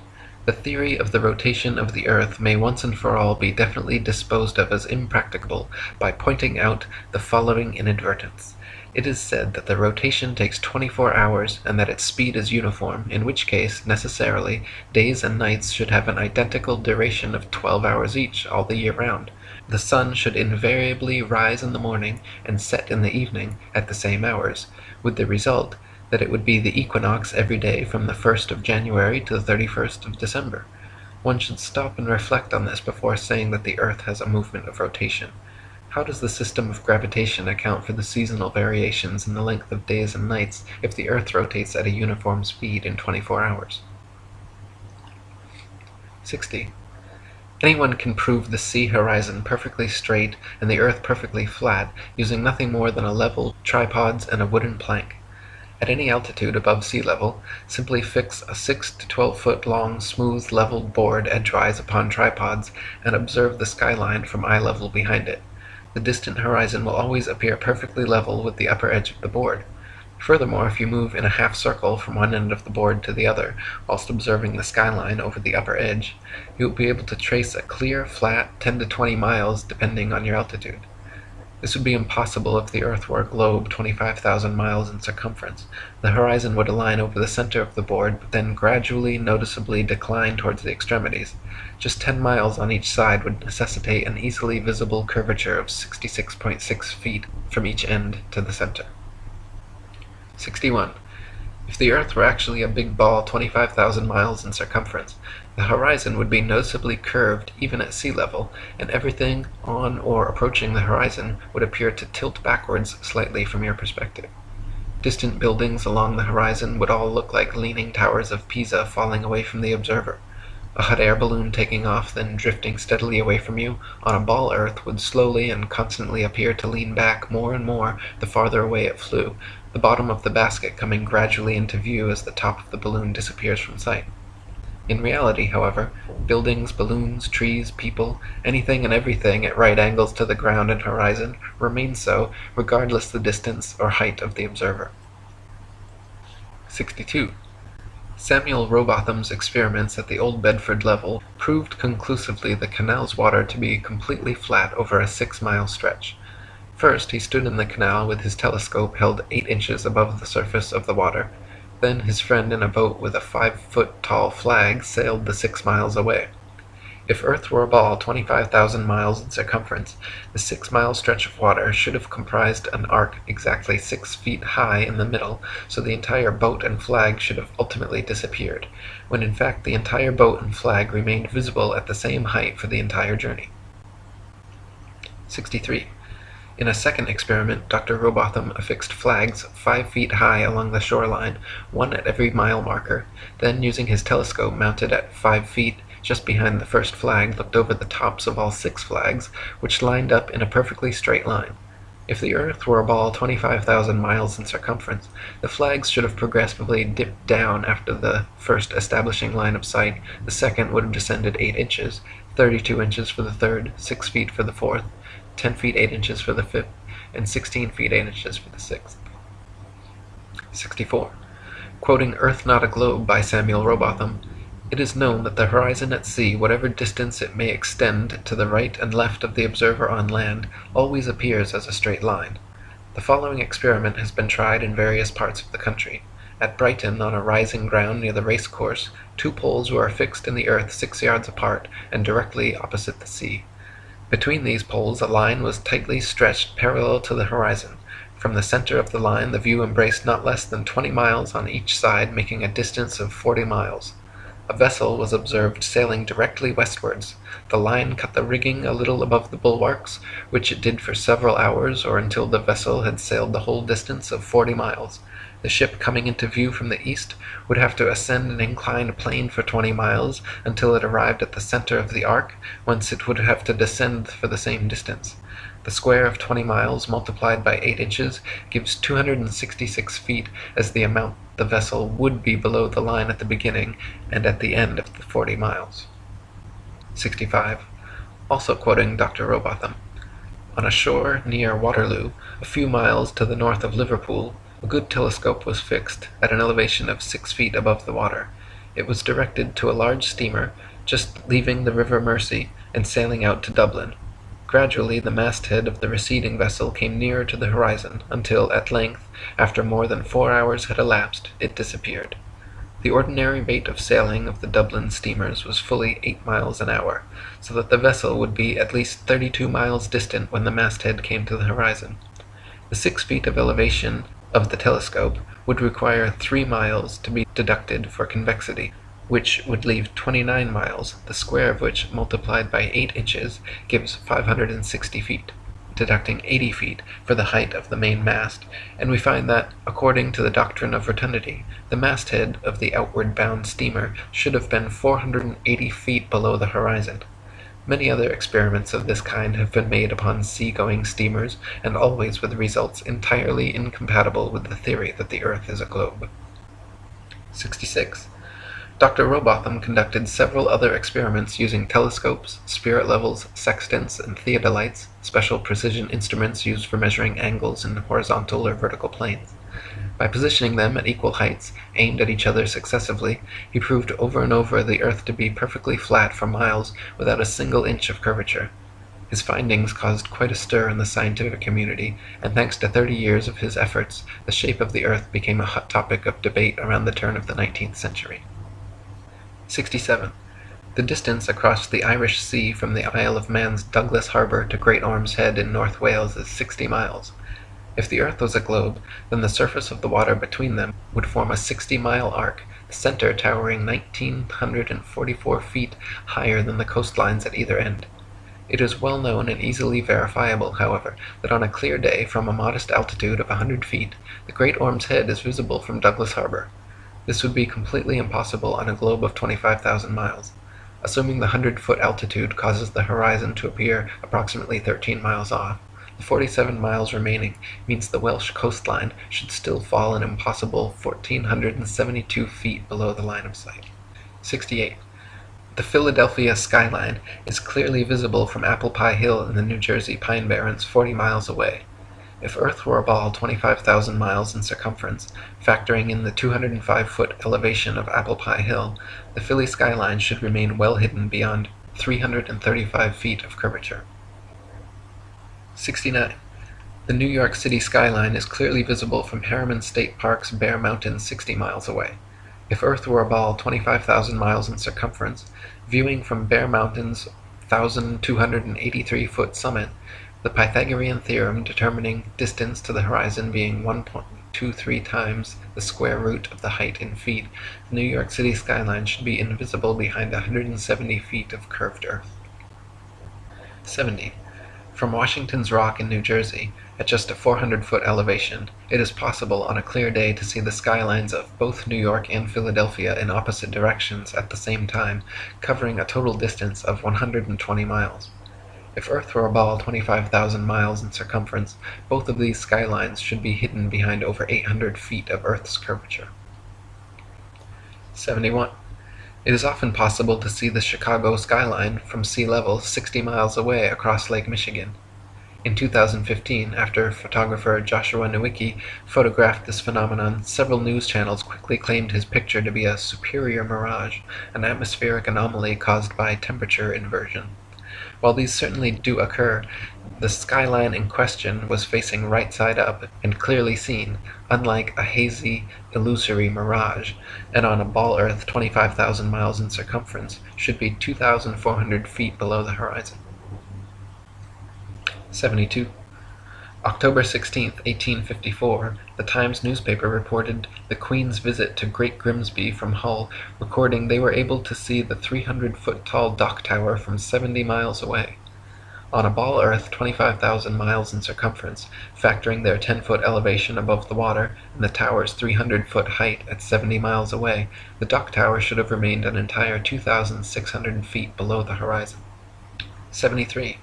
A: the theory of the rotation of the earth may once and for all be definitely disposed of as impracticable by pointing out the following inadvertence. It is said that the rotation takes 24 hours and that its speed is uniform, in which case, necessarily, days and nights should have an identical duration of 12 hours each all the year round. The sun should invariably rise in the morning and set in the evening at the same hours, with the result that it would be the equinox every day from the 1st of January to the 31st of December. One should stop and reflect on this before saying that the earth has a movement of rotation. How does the system of gravitation account for the seasonal variations in the length of days and nights if the Earth rotates at a uniform speed in 24 hours? 60. Anyone can prove the sea horizon perfectly straight and the Earth perfectly flat using nothing more than a level, tripods, and a wooden plank. At any altitude above sea level, simply fix a 6 to 12 foot long smooth leveled board edgewise upon tripods and observe the skyline from eye level behind it the distant horizon will always appear perfectly level with the upper edge of the board. Furthermore, if you move in a half circle from one end of the board to the other, whilst observing the skyline over the upper edge, you will be able to trace a clear, flat 10 to 20 miles depending on your altitude. This would be impossible if the earth were a globe 25,000 miles in circumference. The horizon would align over the center of the board, but then gradually, noticeably decline towards the extremities. Just 10 miles on each side would necessitate an easily visible curvature of 66.6 feet from each end to the center. 61. If the Earth were actually a big ball 25,000 miles in circumference, the horizon would be noticeably curved even at sea level, and everything on or approaching the horizon would appear to tilt backwards slightly from your perspective. Distant buildings along the horizon would all look like leaning towers of Pisa falling away from the observer. A hot air balloon taking off, then drifting steadily away from you, on a ball Earth would slowly and constantly appear to lean back more and more the farther away it flew, the bottom of the basket coming gradually into view as the top of the balloon disappears from sight. In reality, however, buildings, balloons, trees, people, anything and everything at right angles to the ground and horizon remain so, regardless the distance or height of the observer. 62. Samuel Rowbotham's experiments at the Old Bedford level proved conclusively the canal's water to be completely flat over a six-mile stretch. First he stood in the canal with his telescope held eight inches above the surface of the water, then his friend in a boat with a five foot tall flag sailed the six miles away. If Earth were a ball 25,000 miles in circumference, the six mile stretch of water should have comprised an arc exactly six feet high in the middle, so the entire boat and flag should have ultimately disappeared, when in fact the entire boat and flag remained visible at the same height for the entire journey. 63. In a second experiment, Dr. Rowbotham affixed flags five feet high along the shoreline, one at every mile marker, then using his telescope mounted at five feet just behind the first flag looked over the tops of all six flags, which lined up in a perfectly straight line. If the earth were a ball 25,000 miles in circumference, the flags should have progressively dipped down after the first establishing line of sight, the second would have descended 8 inches, 32 inches for the third, 6 feet for the fourth, 10 feet 8 inches for the fifth, and 16 feet 8 inches for the sixth. 64. Quoting Earth Not a Globe by Samuel Rowbotham, it is known that the horizon at sea, whatever distance it may extend to the right and left of the observer on land, always appears as a straight line. The following experiment has been tried in various parts of the country. At Brighton, on a rising ground near the race course, two poles were fixed in the earth six yards apart, and directly opposite the sea. Between these poles a line was tightly stretched parallel to the horizon. From the center of the line the view embraced not less than twenty miles on each side, making a distance of forty miles. A vessel was observed sailing directly westwards. The line cut the rigging a little above the bulwarks, which it did for several hours or until the vessel had sailed the whole distance of forty miles. The ship coming into view from the east would have to ascend an inclined plane for 20 miles until it arrived at the center of the arc, whence it would have to descend for the same distance. The square of 20 miles multiplied by 8 inches gives 266 feet as the amount the vessel would be below the line at the beginning and at the end of the 40 miles. 65. Also quoting Dr. Rowbotham. On a shore near Waterloo, a few miles to the north of Liverpool, a good telescope was fixed, at an elevation of six feet above the water. It was directed to a large steamer, just leaving the river Mersey, and sailing out to Dublin. Gradually the masthead of the receding vessel came nearer to the horizon, until at length, after more than four hours had elapsed, it disappeared. The ordinary rate of sailing of the Dublin steamers was fully eight miles an hour, so that the vessel would be at least thirty-two miles distant when the masthead came to the horizon. The six feet of elevation of the telescope would require 3 miles to be deducted for convexity, which would leave 29 miles, the square of which multiplied by 8 inches gives 560 feet, deducting 80 feet for the height of the main mast, and we find that, according to the doctrine of rotundity, the masthead of the outward bound steamer should have been 480 feet below the horizon. Many other experiments of this kind have been made upon sea-going steamers, and always with results entirely incompatible with the theory that the earth is a globe. 66. Dr. Rowbotham conducted several other experiments using telescopes, spirit levels, sextants, and theodolites, special precision instruments used for measuring angles in horizontal or vertical planes. By positioning them at equal heights, aimed at each other successively, he proved over and over the earth to be perfectly flat for miles without a single inch of curvature. His findings caused quite a stir in the scientific community, and thanks to 30 years of his efforts, the shape of the Earth became a hot topic of debate around the turn of the 19th century. 67. The distance across the Irish Sea from the Isle of Man's Douglas Harbour to Great Orme's Head in North Wales is 60 miles. If the Earth was a globe, then the surface of the water between them would form a 60 mile arc, the center towering 1944 feet higher than the coastlines at either end. It is well known and easily verifiable, however, that on a clear day from a modest altitude of 100 feet, the Great Orme's Head is visible from Douglas Harbour. This would be completely impossible on a globe of 25,000 miles. Assuming the 100 foot altitude causes the horizon to appear approximately 13 miles off, the 47 miles remaining means the Welsh coastline should still fall an impossible 1,472 feet below the line of sight. 68. The Philadelphia skyline is clearly visible from Apple Pie Hill in the New Jersey Pine Barrens 40 miles away. If Earth were a ball 25,000 miles in circumference, factoring in the 205 foot elevation of Apple Pie Hill, the Philly skyline should remain well hidden beyond 335 feet of curvature. 69. The New York City skyline is clearly visible from Harriman State Park's Bear Mountain 60 miles away. If Earth were a ball 25,000 miles in circumference, viewing from Bear Mountain's 1,283 foot summit, the Pythagorean theorem determining distance to the horizon being 1.23 times the square root of the height in feet, the New York City skyline should be invisible behind 170 feet of curved earth. 70. From Washington's Rock in New Jersey, at just a 400 foot elevation, it is possible on a clear day to see the skylines of both New York and Philadelphia in opposite directions at the same time, covering a total distance of 120 miles. If Earth were a ball 25,000 miles in circumference, both of these skylines should be hidden behind over 800 feet of Earth's curvature. 71. It is often possible to see the Chicago skyline from sea level 60 miles away across Lake Michigan. In 2015, after photographer Joshua Nowicki photographed this phenomenon, several news channels quickly claimed his picture to be a superior mirage, an atmospheric anomaly caused by temperature inversion. While these certainly do occur, the skyline in question was facing right side up and clearly seen, unlike a hazy, illusory mirage, and on a ball earth 25,000 miles in circumference, should be 2,400 feet below the horizon. 72. October 16, 1854, the Times newspaper reported the Queen's visit to Great Grimsby from Hull, recording they were able to see the 300 foot tall Dock Tower from 70 miles away. On a ball earth 25,000 miles in circumference, factoring their 10 foot elevation above the water and the tower's 300 foot height at 70 miles away, the Dock Tower should have remained an entire 2,600 feet below the horizon. 73.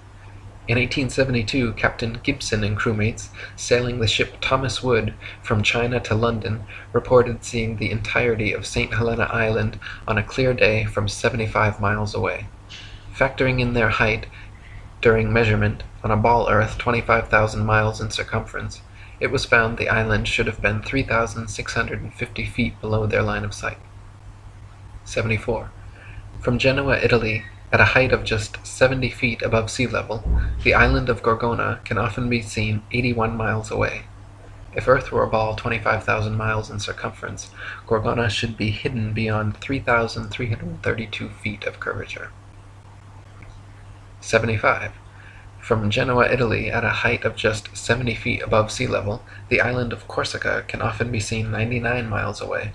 A: In 1872 Captain Gibson and crewmates, sailing the ship Thomas Wood from China to London, reported seeing the entirety of St. Helena Island on a clear day from 75 miles away. Factoring in their height during measurement on a ball earth 25,000 miles in circumference, it was found the island should have been 3,650 feet below their line of sight. 74. From Genoa, Italy, at a height of just 70 feet above sea level, the island of Gorgona can often be seen 81 miles away. If Earth were a ball 25,000 miles in circumference, Gorgona should be hidden beyond 3,332 feet of curvature. 75. From Genoa, Italy, at a height of just 70 feet above sea level, the island of Corsica can often be seen 99 miles away.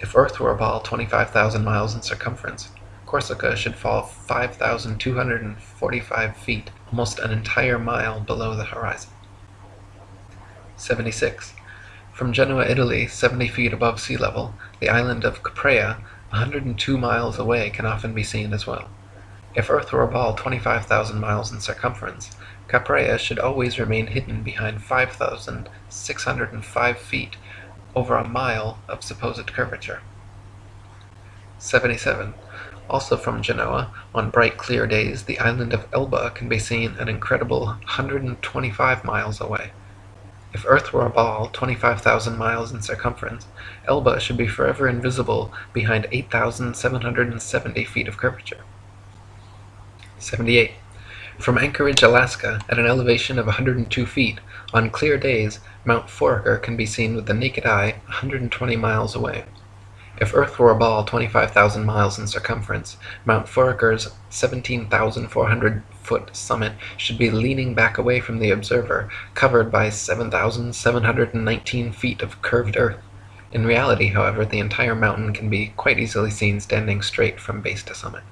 A: If Earth were a ball 25,000 miles in circumference, Corsica should fall 5,245 feet, almost an entire mile below the horizon. 76. From Genoa, Italy, 70 feet above sea level, the island of Capraia, 102 miles away, can often be seen as well. If Earth were a ball 25,000 miles in circumference, Capraia should always remain hidden behind 5,605 feet, over a mile of supposed curvature. 77. Also from Genoa, on bright clear days, the island of Elba can be seen an incredible 125 miles away. If Earth were a ball 25,000 miles in circumference, Elba should be forever invisible behind 8,770 feet of curvature. 78. From Anchorage, Alaska, at an elevation of 102 feet, on clear days, Mount Foraker can be seen with the naked eye 120 miles away. If Earth were a ball 25,000 miles in circumference, Mount Foraker's 17,400 foot summit should be leaning back away from the observer, covered by 7,719 feet of curved earth. In reality, however, the entire mountain can be quite easily seen standing straight from base to summit.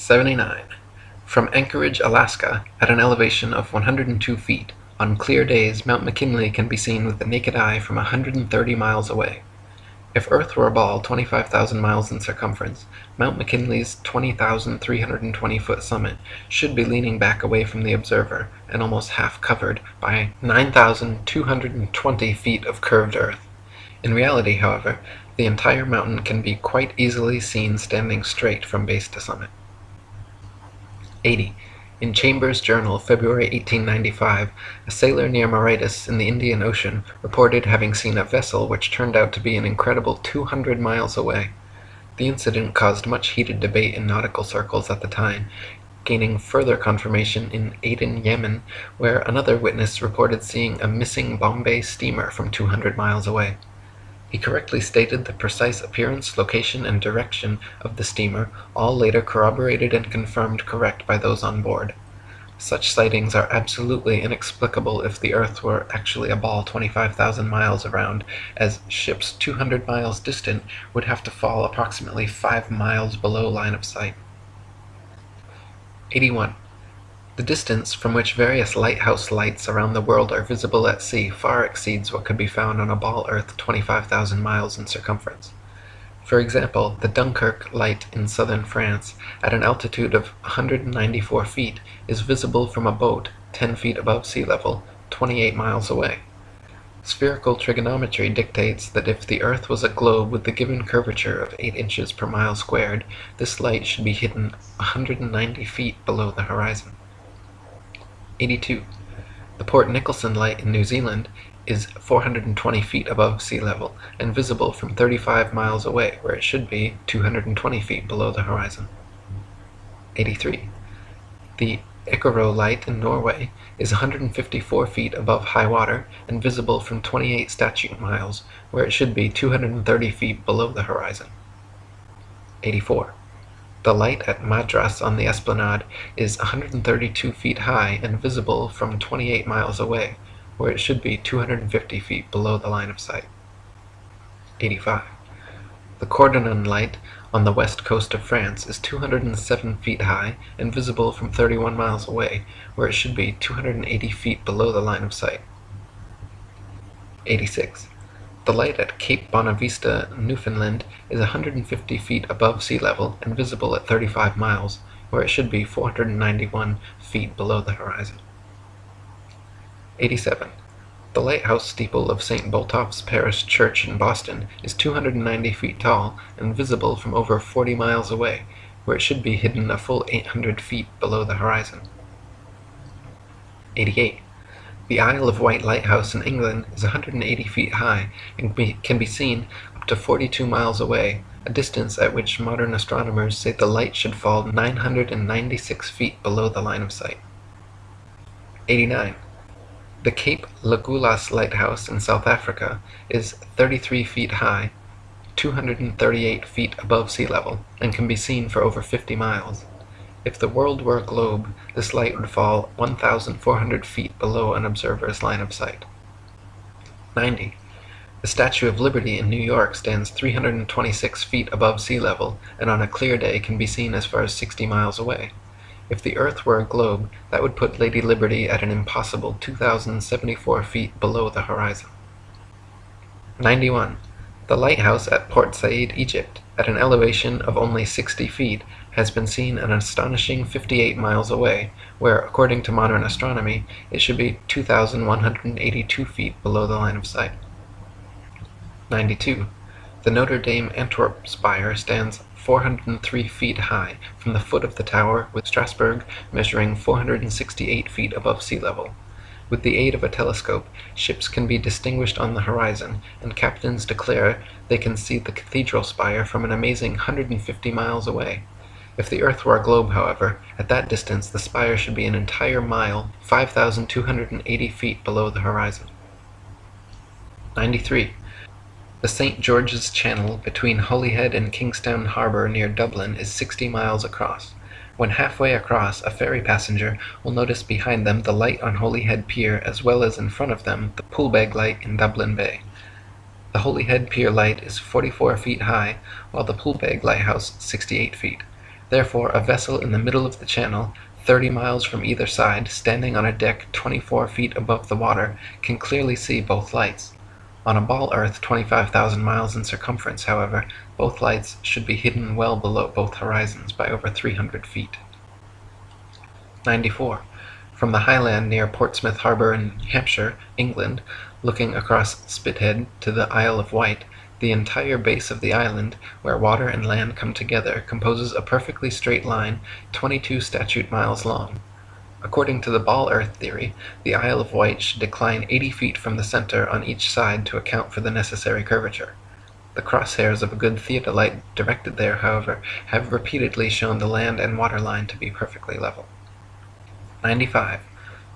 A: 79. From Anchorage, Alaska, at an elevation of 102 feet, on clear days Mount McKinley can be seen with the naked eye from 130 miles away. If Earth were a ball 25,000 miles in circumference, Mount McKinley's 20,320 foot summit should be leaning back away from the observer and almost half covered by 9,220 feet of curved earth. In reality, however, the entire mountain can be quite easily seen standing straight from base to summit. 80. In Chambers' Journal, February 1895, a sailor near Mauritius in the Indian Ocean reported having seen a vessel which turned out to be an incredible 200 miles away. The incident caused much heated debate in nautical circles at the time, gaining further confirmation in Aden, Yemen, where another witness reported seeing a missing Bombay steamer from 200 miles away. He correctly stated the precise appearance, location, and direction of the steamer, all later corroborated and confirmed correct by those on board. Such sightings are absolutely inexplicable if the earth were actually a ball 25,000 miles around, as ships 200 miles distant would have to fall approximately 5 miles below line of sight. 81. The distance from which various lighthouse lights around the world are visible at sea far exceeds what could be found on a ball earth 25,000 miles in circumference. For example, the Dunkirk light in southern France, at an altitude of 194 feet, is visible from a boat 10 feet above sea level, 28 miles away. Spherical trigonometry dictates that if the earth was a globe with the given curvature of 8 inches per mile squared, this light should be hidden 190 feet below the horizon. 82. The Port Nicholson light in New Zealand is 420 feet above sea level and visible from 35 miles away, where it should be 220 feet below the horizon. 83. The Egero light in Norway is 154 feet above high water and visible from 28 statute miles, where it should be 230 feet below the horizon. 84. The light at Madras on the Esplanade is 132 feet high and visible from 28 miles away, where it should be 250 feet below the line of sight. 85. The Cordouan light on the west coast of France is 207 feet high and visible from 31 miles away, where it should be 280 feet below the line of sight. 86. The light at Cape Bonavista, Newfoundland is 150 feet above sea level and visible at 35 miles, where it should be 491 feet below the horizon. 87. The lighthouse steeple of St. Botolph's Parish Church in Boston is 290 feet tall and visible from over 40 miles away, where it should be hidden a full 800 feet below the horizon. 88. The Isle of Wight lighthouse in England is 180 feet high and can be seen up to 42 miles away, a distance at which modern astronomers say the light should fall 996 feet below the line of sight. 89. The Cape L'Agulhas lighthouse in South Africa is 33 feet high, 238 feet above sea level, and can be seen for over 50 miles. If the world were a globe, this light would fall 1,400 feet below an observer's line of sight. 90. The Statue of Liberty in New York stands 326 feet above sea level, and on a clear day can be seen as far as 60 miles away. If the earth were a globe, that would put Lady Liberty at an impossible 2,074 feet below the horizon. 91. The lighthouse at Port Said, Egypt, at an elevation of only 60 feet, has been seen an astonishing 58 miles away, where, according to modern astronomy, it should be 2,182 feet below the line of sight. 92. The Notre Dame Antwerp spire stands 403 feet high from the foot of the tower, with Strasbourg measuring 468 feet above sea level. With the aid of a telescope, ships can be distinguished on the horizon, and captains declare they can see the cathedral spire from an amazing 150 miles away. If the earth were a globe, however, at that distance the spire should be an entire mile, 5,280 feet below the horizon. 93. The St. George's Channel between Holyhead and Kingstown Harbour near Dublin is 60 miles across. When halfway across, a ferry passenger will notice behind them the light on Holyhead Pier as well as in front of them the Poolbeg light in Dublin Bay. The Holyhead Pier light is 44 feet high, while the Poolbeg lighthouse 68 feet. Therefore a vessel in the middle of the channel, 30 miles from either side, standing on a deck 24 feet above the water, can clearly see both lights. On a ball earth 25,000 miles in circumference, however, both lights should be hidden well below both horizons by over 300 feet. 94. From the highland near Portsmouth Harbour in Hampshire, England, looking across Spithead to the Isle of Wight, the entire base of the island, where water and land come together, composes a perfectly straight line 22 statute miles long. According to the ball earth theory, the Isle of Wight should decline 80 feet from the center on each side to account for the necessary curvature. The crosshairs of a good theodolite directed there, however, have repeatedly shown the land and water line to be perfectly level. 95.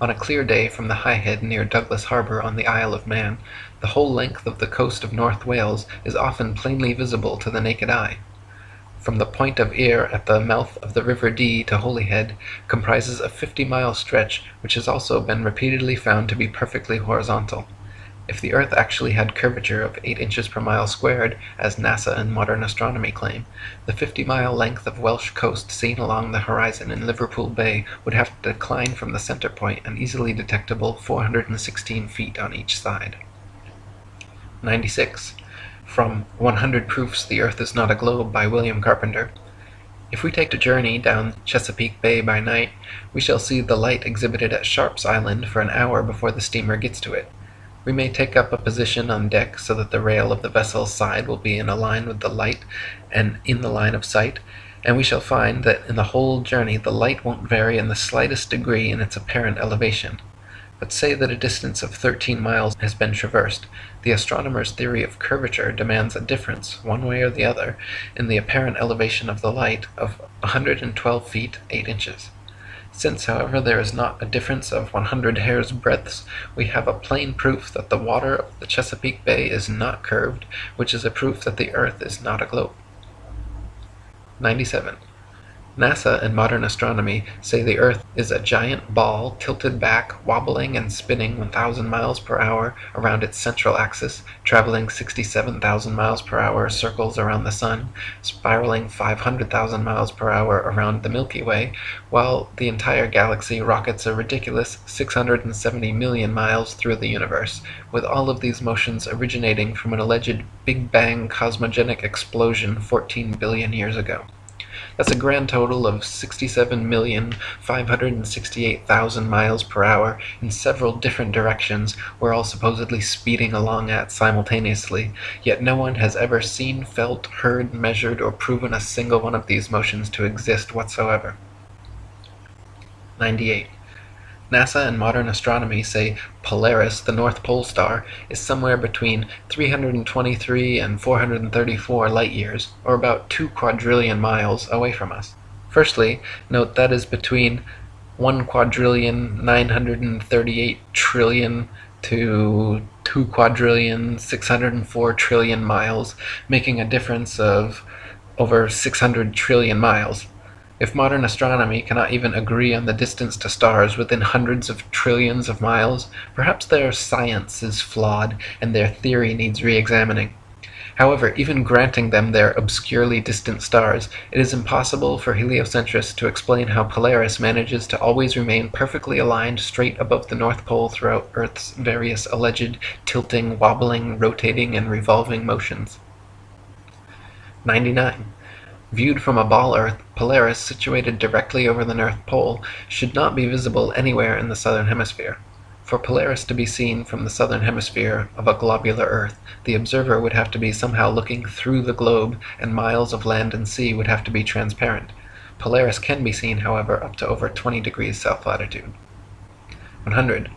A: On a clear day from the High Head near Douglas Harbour on the Isle of Man, the whole length of the coast of North Wales is often plainly visible to the naked eye. From the point of Ayr at the mouth of the River Dee to Holyhead comprises a 50 mile stretch which has also been repeatedly found to be perfectly horizontal. If the earth actually had curvature of 8 inches per mile squared, as NASA and modern astronomy claim, the 50 mile length of Welsh coast seen along the horizon in Liverpool Bay would have to decline from the center point an easily detectable 416 feet on each side. 96. From 100 Proofs the Earth is Not a Globe by William Carpenter. If we take a journey down Chesapeake Bay by night, we shall see the light exhibited at Sharp's Island for an hour before the steamer gets to it. We may take up a position on deck so that the rail of the vessel's side will be in a line with the light and in the line of sight, and we shall find that in the whole journey the light won't vary in the slightest degree in its apparent elevation. But say that a distance of 13 miles has been traversed, the astronomer's theory of curvature demands a difference, one way or the other, in the apparent elevation of the light of 112 feet 8 inches. Since, however, there is not a difference of 100 hair's breadths, we have a plain proof that the water of the Chesapeake Bay is not curved, which is a proof that the earth is not a globe. 97. NASA and modern astronomy say the Earth is a giant ball tilted back, wobbling and spinning 1,000 miles per hour around its central axis, traveling 67,000 miles per hour circles around the Sun, spiraling 500,000 miles per hour around the Milky Way, while the entire galaxy rockets a ridiculous 670 million miles through the universe, with all of these motions originating from an alleged Big Bang cosmogenic explosion 14 billion years ago. That's a grand total of 67,568,000 miles per hour in several different directions we're all supposedly speeding along at simultaneously, yet no one has ever seen, felt, heard, measured, or proven a single one of these motions to exist whatsoever. 98. NASA and modern astronomy say Polaris, the North Pole star, is somewhere between 323 and 434 light years, or about 2 quadrillion miles, away from us. Firstly, note that is between 1 quadrillion 938 trillion to 2 quadrillion 604 trillion miles, making a difference of over 600 trillion miles. If modern astronomy cannot even agree on the distance to stars within hundreds of trillions of miles, perhaps their science is flawed and their theory needs re-examining. However, even granting them their obscurely distant stars, it is impossible for heliocentrists to explain how Polaris manages to always remain perfectly aligned straight above the North Pole throughout Earth's various alleged tilting, wobbling, rotating, and revolving motions. 99. Viewed from a ball Earth, Polaris, situated directly over the North Pole, should not be visible anywhere in the southern hemisphere. For Polaris to be seen from the southern hemisphere of a globular Earth, the observer would have to be somehow looking through the globe, and miles of land and sea would have to be transparent. Polaris can be seen, however, up to over 20 degrees south latitude. 100.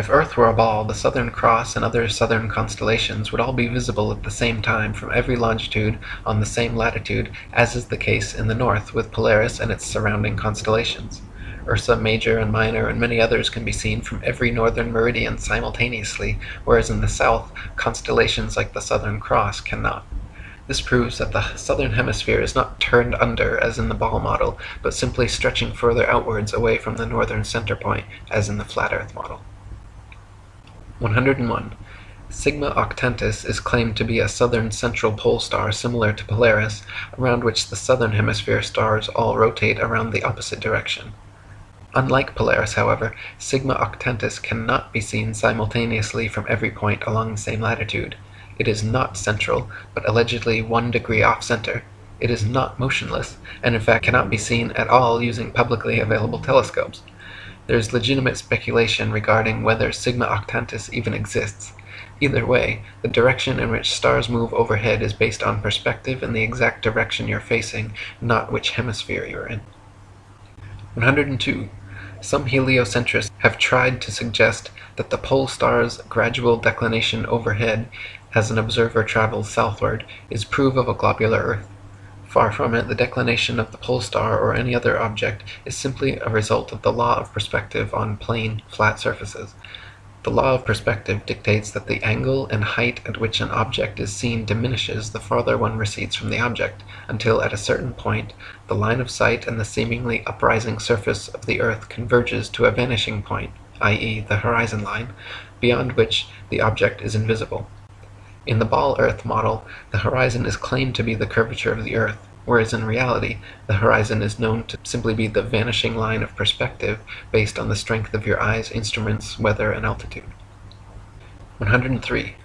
A: If Earth were a ball, the Southern Cross and other southern constellations would all be visible at the same time from every longitude on the same latitude, as is the case in the north with Polaris and its surrounding constellations. Ursa Major and Minor and many others can be seen from every northern meridian simultaneously, whereas in the south, constellations like the Southern Cross cannot. This proves that the southern hemisphere is not turned under as in the ball model, but simply stretching further outwards away from the northern center point as in the flat earth model. 101. Sigma Octantis is claimed to be a southern central pole star similar to Polaris, around which the southern hemisphere stars all rotate around the opposite direction. Unlike Polaris, however, Sigma Octantis cannot be seen simultaneously from every point along the same latitude. It is not central, but allegedly one degree off-center. It is not motionless, and in fact cannot be seen at all using publicly available telescopes. There is legitimate speculation regarding whether Sigma Octantis even exists. Either way, the direction in which stars move overhead is based on perspective and the exact direction you're facing, not which hemisphere you're in. 102. Some heliocentrists have tried to suggest that the pole star's gradual declination overhead as an observer travels southward is proof of a globular Earth. Far from it, the declination of the pole star or any other object is simply a result of the law of perspective on plane, flat surfaces. The law of perspective dictates that the angle and height at which an object is seen diminishes the farther one recedes from the object, until at a certain point the line of sight and the seemingly uprising surface of the earth converges to a vanishing point, i.e. the horizon line, beyond which the object is invisible. In the ball earth model, the horizon is claimed to be the curvature of the earth, whereas in reality, the horizon is known to simply be the vanishing line of perspective based on the strength of your eyes, instruments, weather, and altitude. 103.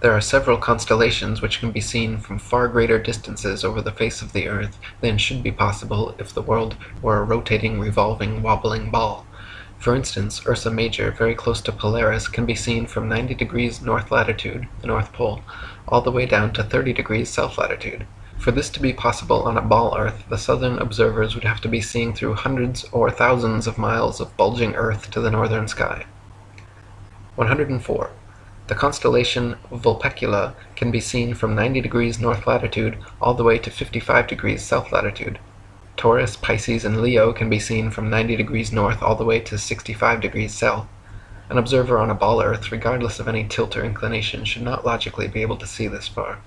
A: There are several constellations which can be seen from far greater distances over the face of the earth than should be possible if the world were a rotating, revolving, wobbling ball. For instance, Ursa Major, very close to Polaris, can be seen from 90 degrees north latitude, the North Pole, all the way down to 30 degrees south latitude. For this to be possible on a ball Earth, the southern observers would have to be seeing through hundreds or thousands of miles of bulging Earth to the northern sky. 104. The constellation Vulpecula can be seen from 90 degrees north latitude all the way to 55 degrees south latitude. Taurus, Pisces, and Leo can be seen from 90 degrees north all the way to 65 degrees south. An observer on a ball Earth, regardless of any tilt or inclination, should not logically be able to see this far.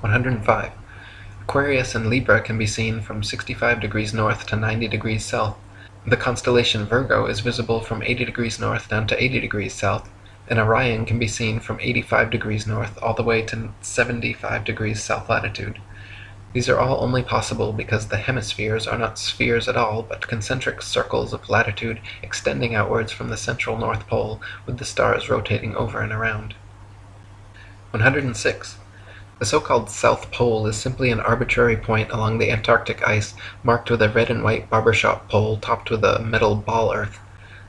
A: 105. Aquarius and Libra can be seen from 65 degrees north to 90 degrees south. The constellation Virgo is visible from 80 degrees north down to 80 degrees south, and Orion can be seen from 85 degrees north all the way to 75 degrees south latitude. These are all only possible because the hemispheres are not spheres at all, but concentric circles of latitude extending outwards from the central North Pole, with the stars rotating over and around. 106. The so-called South Pole is simply an arbitrary point along the Antarctic ice marked with a red and white barbershop pole topped with a metal ball earth.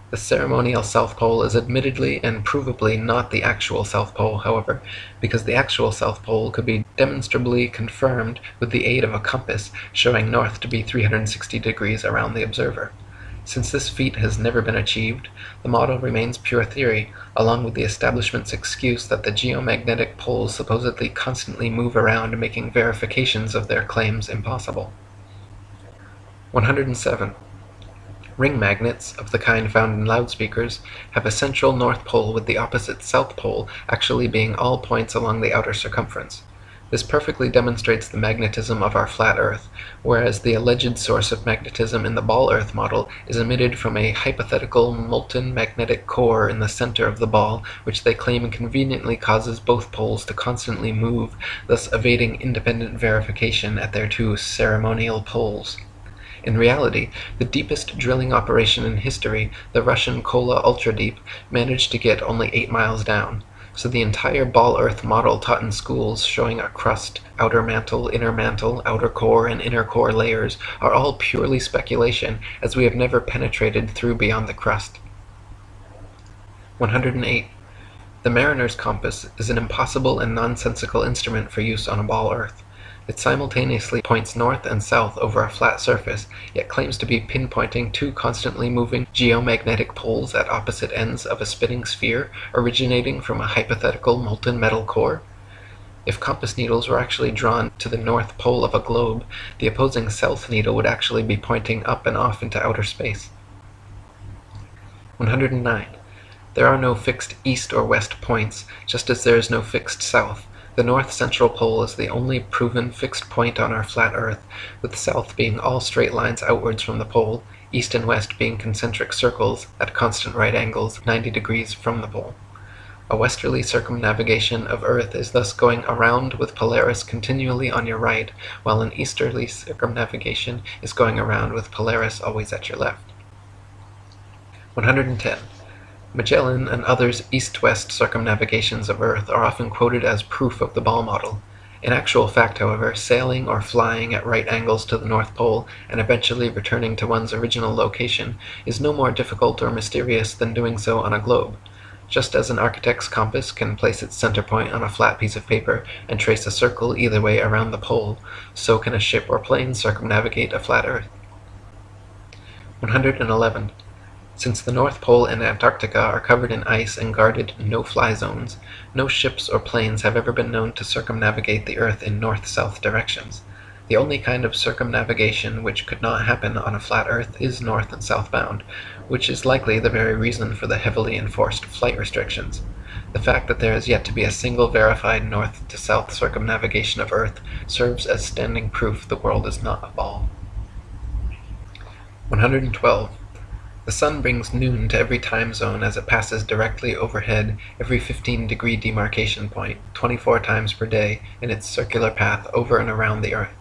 A: The ceremonial South Pole is admittedly and provably not the actual South Pole, however, because the actual South Pole could be demonstrably confirmed with the aid of a compass showing north to be 360 degrees around the observer. Since this feat has never been achieved, the model remains pure theory, along with the establishment's excuse that the geomagnetic poles supposedly constantly move around making verifications of their claims impossible. 107. Ring magnets, of the kind found in loudspeakers, have a central north pole with the opposite south pole actually being all points along the outer circumference. This perfectly demonstrates the magnetism of our flat Earth, whereas the alleged source of magnetism in the ball Earth model is emitted from a hypothetical molten magnetic core in the center of the ball, which they claim conveniently causes both poles to constantly move, thus evading independent verification at their two ceremonial poles. In reality, the deepest drilling operation in history, the Russian Kola Ultra Deep, managed to get only 8 miles down. So the entire ball earth model taught in schools showing a crust, outer mantle, inner mantle, outer core, and inner core layers are all purely speculation as we have never penetrated through beyond the crust. 108. The mariner's compass is an impossible and nonsensical instrument for use on a ball earth. It simultaneously points north and south over a flat surface, yet claims to be pinpointing two constantly moving geomagnetic poles at opposite ends of a spinning sphere originating from a hypothetical molten metal core? If compass needles were actually drawn to the north pole of a globe, the opposing south needle would actually be pointing up and off into outer space. 109. There are no fixed east or west points, just as there is no fixed south. The north central pole is the only proven fixed point on our flat earth, with south being all straight lines outwards from the pole, east and west being concentric circles at constant right angles 90 degrees from the pole. A westerly circumnavigation of earth is thus going around with Polaris continually on your right, while an easterly circumnavigation is going around with Polaris always at your left. 110. Magellan and others' east-west circumnavigations of Earth are often quoted as proof of the ball model. In actual fact, however, sailing or flying at right angles to the North Pole and eventually returning to one's original location is no more difficult or mysterious than doing so on a globe. Just as an architect's compass can place its center point on a flat piece of paper and trace a circle either way around the pole, so can a ship or plane circumnavigate a flat Earth. 111. Since the North Pole and Antarctica are covered in ice and guarded no-fly zones, no ships or planes have ever been known to circumnavigate the Earth in north-south directions. The only kind of circumnavigation which could not happen on a flat Earth is north and southbound, which is likely the very reason for the heavily enforced flight restrictions. The fact that there is yet to be a single verified north to south circumnavigation of Earth serves as standing proof the world is not a ball. 112. The sun brings noon to every time zone as it passes directly overhead every 15 degree demarcation point, 24 times per day, in its circular path over and around the Earth.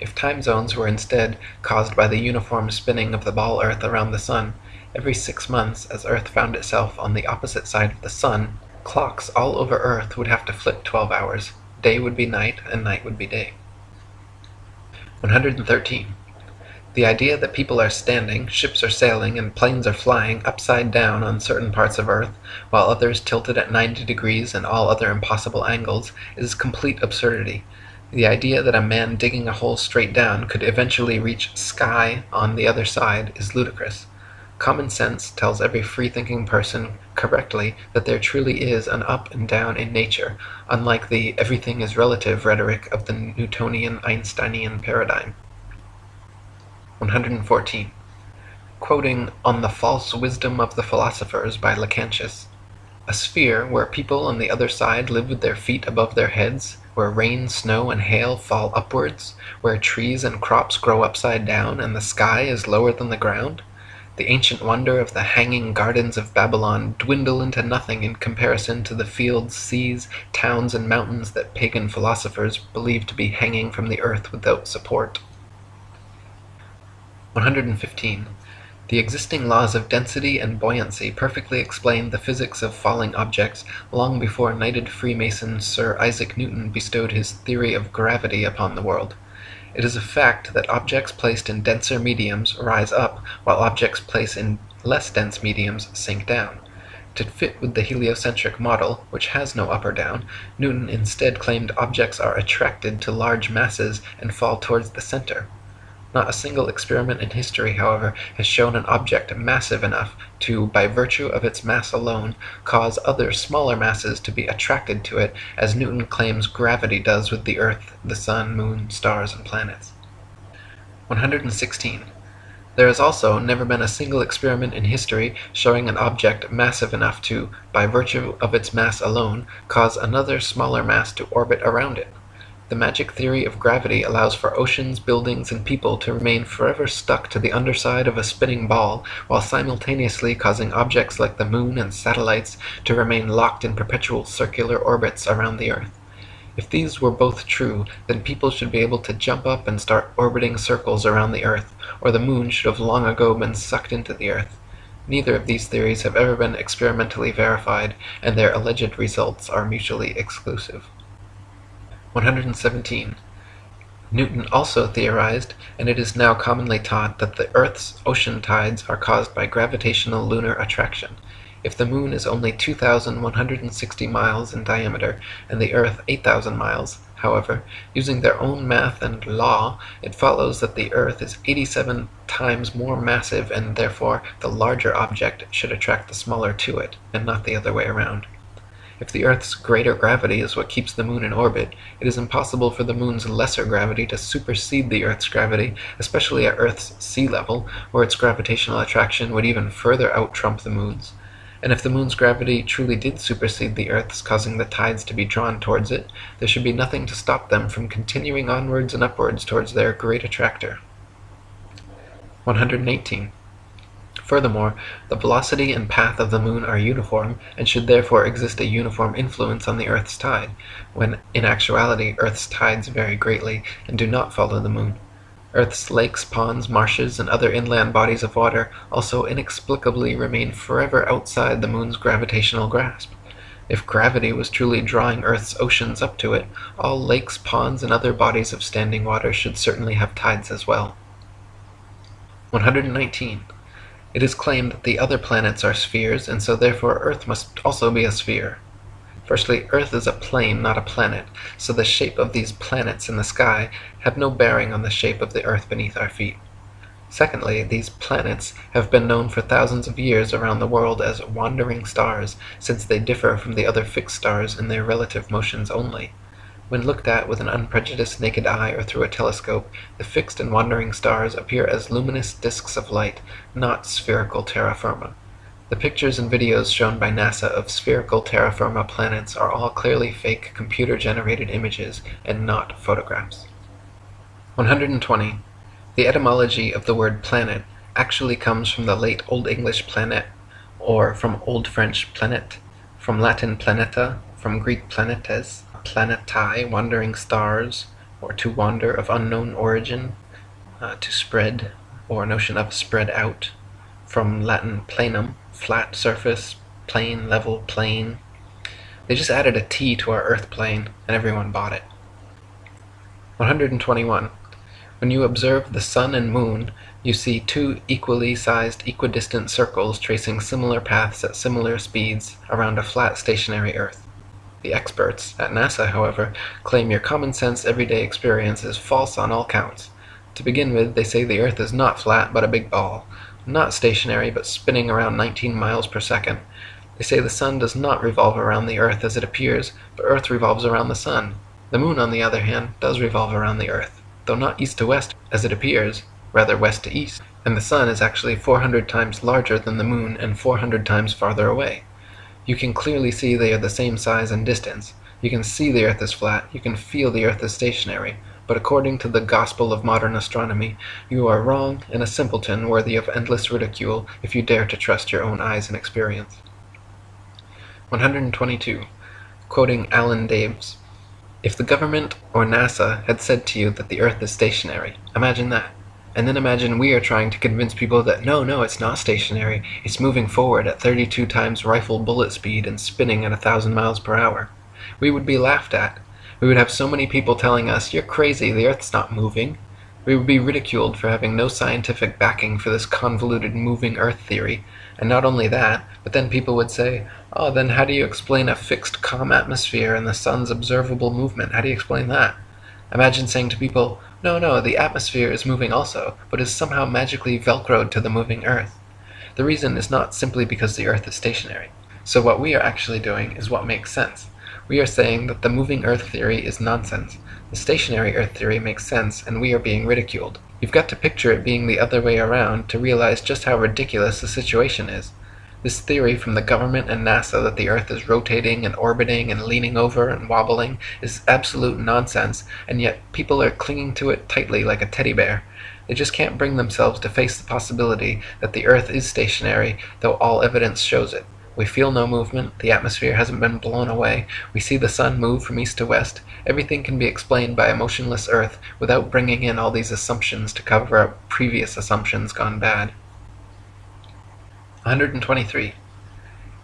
A: If time zones were instead caused by the uniform spinning of the ball Earth around the sun, every six months, as Earth found itself on the opposite side of the sun, clocks all over Earth would have to flip 12 hours. Day would be night, and night would be day. 113. The idea that people are standing, ships are sailing, and planes are flying upside down on certain parts of Earth, while others tilted at 90 degrees and all other impossible angles, is complete absurdity. The idea that a man digging a hole straight down could eventually reach sky on the other side is ludicrous. Common sense tells every free-thinking person correctly that there truly is an up and down in nature, unlike the everything is relative rhetoric of the Newtonian Einsteinian paradigm. 114. Quoting On the False Wisdom of the Philosophers by Lactantius A sphere where people on the other side live with their feet above their heads, where rain, snow, and hail fall upwards, where trees and crops grow upside down, and the sky is lower than the ground, the ancient wonder of the hanging gardens of Babylon dwindle into nothing in comparison to the fields, seas, towns, and mountains that pagan philosophers believe to be hanging from the earth without support. 115. The existing laws of density and buoyancy perfectly explained the physics of falling objects long before knighted Freemason Sir Isaac Newton bestowed his theory of gravity upon the world. It is a fact that objects placed in denser mediums rise up, while objects placed in less dense mediums sink down. To fit with the heliocentric model, which has no up or down, Newton instead claimed objects are attracted to large masses and fall towards the center. Not a single experiment in history, however, has shown an object massive enough to, by virtue of its mass alone, cause other smaller masses to be attracted to it, as Newton claims gravity does with the earth, the sun, moon, stars, and planets. 116. There has also never been a single experiment in history showing an object massive enough to, by virtue of its mass alone, cause another smaller mass to orbit around it. The magic theory of gravity allows for oceans, buildings, and people to remain forever stuck to the underside of a spinning ball, while simultaneously causing objects like the moon and satellites to remain locked in perpetual circular orbits around the earth. If these were both true, then people should be able to jump up and start orbiting circles around the earth, or the moon should have long ago been sucked into the earth. Neither of these theories have ever been experimentally verified, and their alleged results are mutually exclusive. 117. Newton also theorized, and it is now commonly taught, that the earth's ocean tides are caused by gravitational lunar attraction. If the moon is only 2,160 miles in diameter and the earth 8,000 miles, However, using their own math and law, it follows that the earth is 87 times more massive and therefore the larger object should attract the smaller to it, and not the other way around. If the earth's greater gravity is what keeps the moon in orbit, it is impossible for the moon's lesser gravity to supersede the earth's gravity, especially at earth's sea level, where its gravitational attraction would even further out-trump the moon's. And if the moon's gravity truly did supersede the earth's, causing the tides to be drawn towards it, there should be nothing to stop them from continuing onwards and upwards towards their great attractor. 118. Furthermore, the velocity and path of the moon are uniform, and should therefore exist a uniform influence on the earth's tide, when in actuality earth's tides vary greatly, and do not follow the moon. Earth's lakes, ponds, marshes, and other inland bodies of water also inexplicably remain forever outside the moon's gravitational grasp. If gravity was truly drawing Earth's oceans up to it, all lakes, ponds, and other bodies of standing water should certainly have tides as well. 119. It is claimed that the other planets are spheres, and so therefore Earth must also be a sphere. Firstly, Earth is a plane, not a planet, so the shape of these planets in the sky have no bearing on the shape of the earth beneath our feet. Secondly, these planets have been known for thousands of years around the world as wandering stars, since they differ from the other fixed stars in their relative motions only. When looked at with an unprejudiced naked eye or through a telescope, the fixed and wandering stars appear as luminous disks of light, not spherical terra firma. The pictures and videos shown by NASA of spherical terra firma planets are all clearly fake computer-generated images and not photographs. 120. The etymology of the word planet actually comes from the late Old English planet, or from Old French planet, from Latin planeta, from Greek planetes, planetae, wandering stars, or to wander of unknown origin, uh, to spread, or notion of spread out, from Latin planum, flat surface, plain, level, plane. They just added a T to our Earth plane, and everyone bought it. 121. When you observe the sun and moon, you see two equally sized equidistant circles tracing similar paths at similar speeds around a flat stationary Earth. The experts at NASA, however, claim your common sense everyday experience is false on all counts. To begin with, they say the Earth is not flat but a big ball, not stationary, but spinning around 19 miles per second. They say the sun does not revolve around the earth as it appears, but earth revolves around the sun. The moon, on the other hand, does revolve around the earth, though not east to west as it appears, rather west to east, and the sun is actually 400 times larger than the moon and 400 times farther away. You can clearly see they are the same size and distance. You can see the earth is flat, you can feel the earth is stationary, but according to the gospel of modern astronomy, you are wrong and a simpleton worthy of endless ridicule if you dare to trust your own eyes and experience. 122. Quoting Alan Daves If the government or NASA had said to you that the Earth is stationary, imagine that. And then imagine we are trying to convince people that no, no, it's not stationary, it's moving forward at 32 times rifle bullet speed and spinning at a thousand miles per hour. We would be laughed at, we would have so many people telling us, you're crazy, the Earth's not moving. We would be ridiculed for having no scientific backing for this convoluted moving Earth theory. And not only that, but then people would say, oh, then how do you explain a fixed calm atmosphere and the sun's observable movement? How do you explain that? Imagine saying to people, no, no, the atmosphere is moving also, but is somehow magically velcroed to the moving Earth. The reason is not simply because the Earth is stationary. So what we are actually doing is what makes sense. We are saying that the moving Earth theory is nonsense. The stationary Earth theory makes sense, and we are being ridiculed. You've got to picture it being the other way around to realize just how ridiculous the situation is. This theory from the government and NASA that the Earth is rotating and orbiting and leaning over and wobbling is absolute nonsense, and yet people are clinging to it tightly like a teddy bear. They just can't bring themselves to face the possibility that the Earth is stationary, though all evidence shows it. We feel no movement, the atmosphere hasn't been blown away, we see the sun move from east to west. Everything can be explained by a motionless Earth without bringing in all these assumptions to cover up previous assumptions gone bad. 123.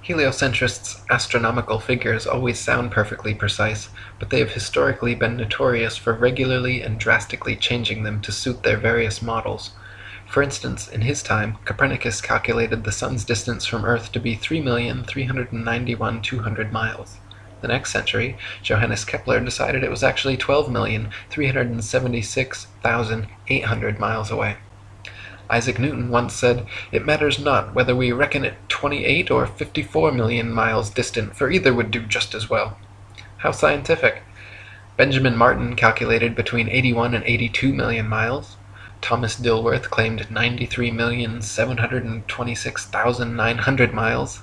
A: Heliocentrists' astronomical figures always sound perfectly precise, but they have historically been notorious for regularly and drastically changing them to suit their various models. For instance, in his time, Copernicus calculated the sun's distance from Earth to be 3,391,200 miles. The next century, Johannes Kepler decided it was actually 12,376,800 miles away. Isaac Newton once said, It matters not whether we reckon it 28 or 54 million miles distant, for either would do just as well. How scientific! Benjamin Martin calculated between 81 and 82 million miles. Thomas Dilworth claimed 93,726,900 miles.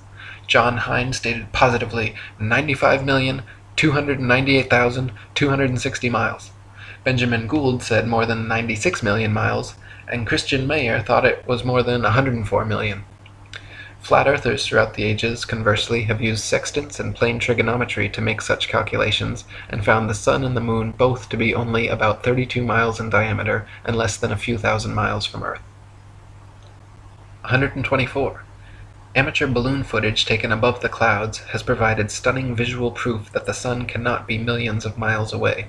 A: John Hind stated positively 95,298,260 miles. Benjamin Gould said more than 96 million miles, and Christian Mayer thought it was more than 104 million. Flat earthers throughout the ages, conversely, have used sextants and plane trigonometry to make such calculations, and found the sun and the moon both to be only about 32 miles in diameter and less than a few thousand miles from Earth. 124. Amateur balloon footage taken above the clouds has provided stunning visual proof that the sun cannot be millions of miles away.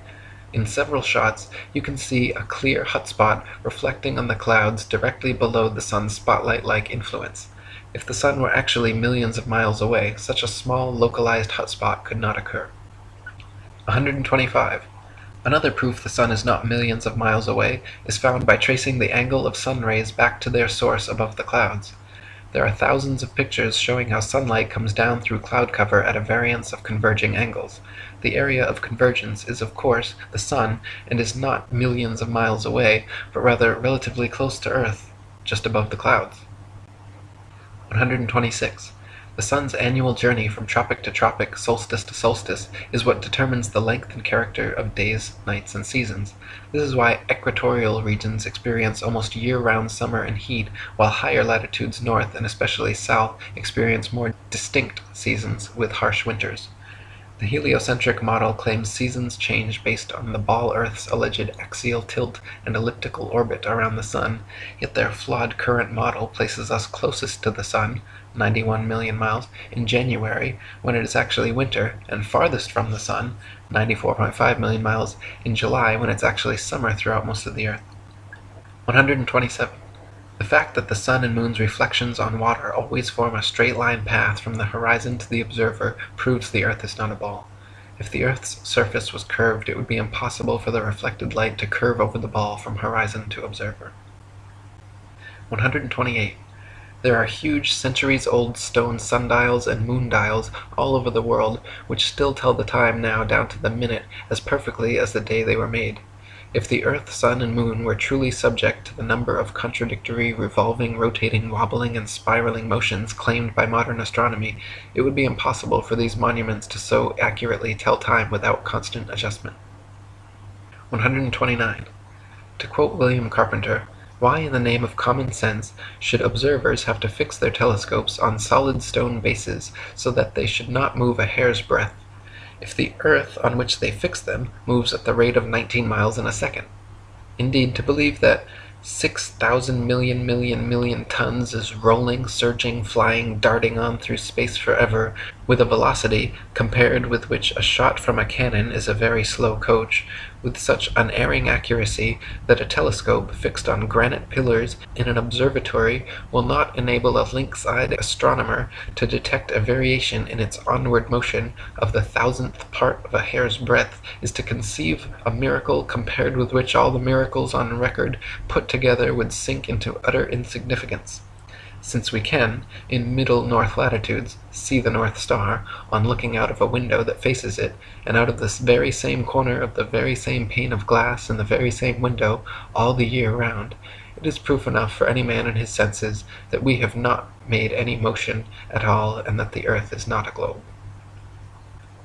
A: In several shots, you can see a clear hot spot reflecting on the clouds directly below the sun's spotlight-like influence. If the sun were actually millions of miles away, such a small localized hot spot could not occur. 125. Another proof the sun is not millions of miles away is found by tracing the angle of sun rays back to their source above the clouds. There are thousands of pictures showing how sunlight comes down through cloud cover at a variance of converging angles. The area of convergence is of course the sun and is not millions of miles away, but rather relatively close to Earth, just above the clouds. 126. The sun's annual journey from tropic to tropic, solstice to solstice, is what determines the length and character of days, nights, and seasons. This is why equatorial regions experience almost year-round summer and heat, while higher latitudes north and especially south experience more distinct seasons with harsh winters. The heliocentric model claims seasons change based on the ball Earth's alleged axial tilt and elliptical orbit around the Sun, yet their flawed current model places us closest to the Sun, 91 million miles, in January, when it is actually winter, and farthest from the Sun, 94.5 million miles, in July, when it's actually summer throughout most of the Earth. 127. The fact that the sun and moon's reflections on water always form a straight line path from the horizon to the observer proves the earth is not a ball. If the earth's surface was curved, it would be impossible for the reflected light to curve over the ball from horizon to observer. 128. There are huge centuries-old stone sundials and moon dials all over the world which still tell the time now down to the minute as perfectly as the day they were made. If the earth, sun, and moon were truly subject to the number of contradictory, revolving, rotating, wobbling, and spiraling motions claimed by modern astronomy, it would be impossible for these monuments to so accurately tell time without constant adjustment. 129. To quote William Carpenter, why in the name of common sense should observers have to fix their telescopes on solid stone bases so that they should not move a hair's breadth? If the earth on which they fix them moves at the rate of 19 miles in a second. Indeed, to believe that 6,000 million million million tons is rolling, surging, flying, darting on through space forever with a velocity compared with which a shot from a cannon is a very slow coach, with such unerring accuracy that a telescope fixed on granite pillars in an observatory will not enable a lynx-eyed astronomer to detect a variation in its onward motion of the thousandth part of a hair's breadth is to conceive a miracle compared with which all the miracles on record put together would sink into utter insignificance since we can, in middle north latitudes, see the North Star, on looking out of a window that faces it, and out of this very same corner of the very same pane of glass in the very same window, all the year round, it is proof enough for any man in his senses that we have not made any motion at all and that the earth is not a globe.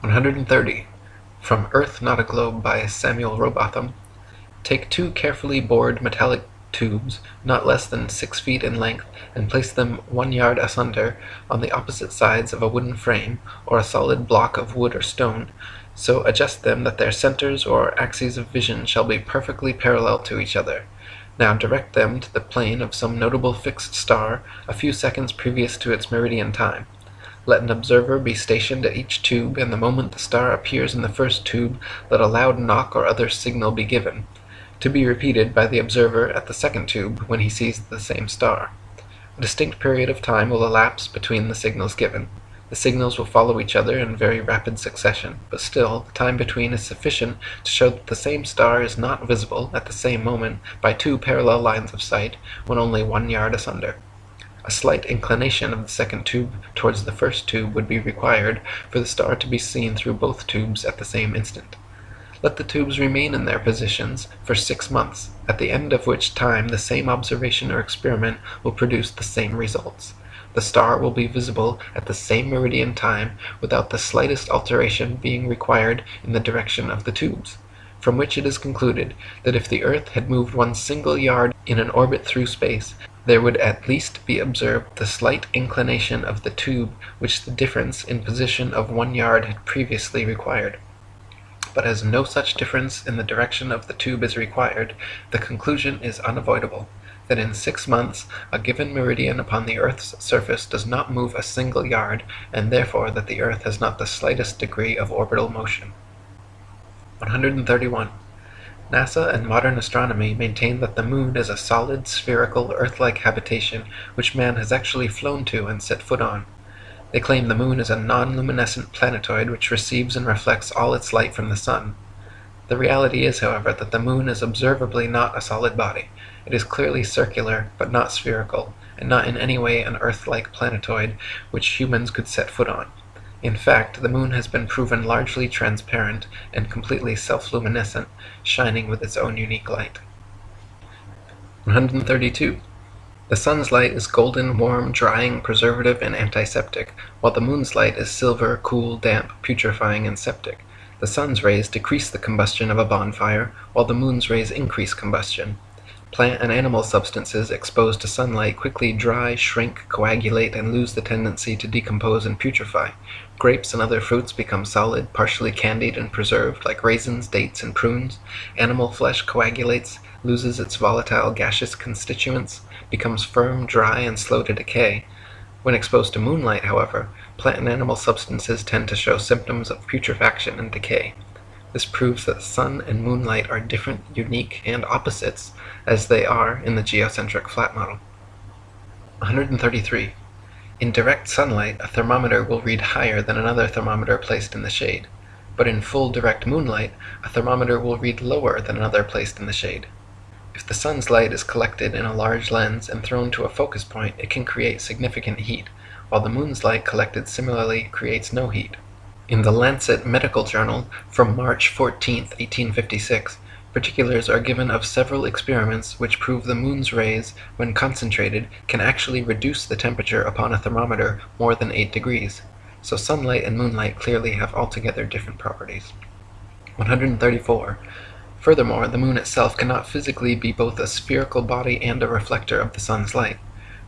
A: 130. From Earth Not a Globe by Samuel Rowbotham. Take two carefully bored metallic tubes, not less than six feet in length, and place them one yard asunder on the opposite sides of a wooden frame, or a solid block of wood or stone, so adjust them that their centers or axes of vision shall be perfectly parallel to each other. Now direct them to the plane of some notable fixed star a few seconds previous to its meridian time. Let an observer be stationed at each tube, and the moment the star appears in the first tube, let a loud knock or other signal be given to be repeated by the observer at the second tube when he sees the same star. A distinct period of time will elapse between the signals given. The signals will follow each other in very rapid succession, but still, the time between is sufficient to show that the same star is not visible at the same moment by two parallel lines of sight when only one yard asunder. A slight inclination of the second tube towards the first tube would be required for the star to be seen through both tubes at the same instant. Let the tubes remain in their positions for six months, at the end of which time the same observation or experiment will produce the same results the star will be visible at the same meridian time without the slightest alteration being required in the direction of the tubes, from which it is concluded that if the earth had moved one single yard in an orbit through space, there would at least be observed the slight inclination of the tube which the difference in position of one yard had previously required. But as no such difference in the direction of the tube is required, the conclusion is unavoidable that in six months a given meridian upon the earth's surface does not move a single yard, and therefore that the earth has not the slightest degree of orbital motion. 131. NASA and modern astronomy maintain that the moon is a solid, spherical, Earth-like habitation which man has actually flown to and set foot on. They claim the moon is a non-luminescent planetoid which receives and reflects all its light from the sun. The reality is, however, that the moon is observably not a solid body, it is clearly circular, but not spherical, and not in any way an Earth-like planetoid which humans could set foot on. In fact, the moon has been proven largely transparent and completely self-luminescent, shining with its own unique light. 132. The sun's light is golden, warm, drying, preservative, and antiseptic, while the moon's light is silver, cool, damp, putrefying, and septic. The sun's rays decrease the combustion of a bonfire, while the moon's rays increase combustion. Plant and animal substances exposed to sunlight quickly dry, shrink, coagulate, and lose the tendency to decompose and putrefy. Grapes and other fruits become solid, partially candied and preserved, like raisins, dates, and prunes. Animal flesh coagulates, loses its volatile gaseous constituents, becomes firm, dry, and slow to decay. When exposed to moonlight, however, plant and animal substances tend to show symptoms of putrefaction and decay. This proves that sun and moonlight are different, unique, and opposites, as they are in the geocentric flat model. 133. In direct sunlight, a thermometer will read higher than another thermometer placed in the shade, but in full direct moonlight, a thermometer will read lower than another placed in the shade. If the sun's light is collected in a large lens and thrown to a focus point, it can create significant heat, while the moon's light collected similarly creates no heat. In the Lancet Medical Journal from March 14, 1856, particulars are given of several experiments which prove the moon's rays, when concentrated, can actually reduce the temperature upon a thermometer more than 8 degrees. So sunlight and moonlight clearly have altogether different properties. 134. Furthermore, the moon itself cannot physically be both a spherical body and a reflector of the sun's light.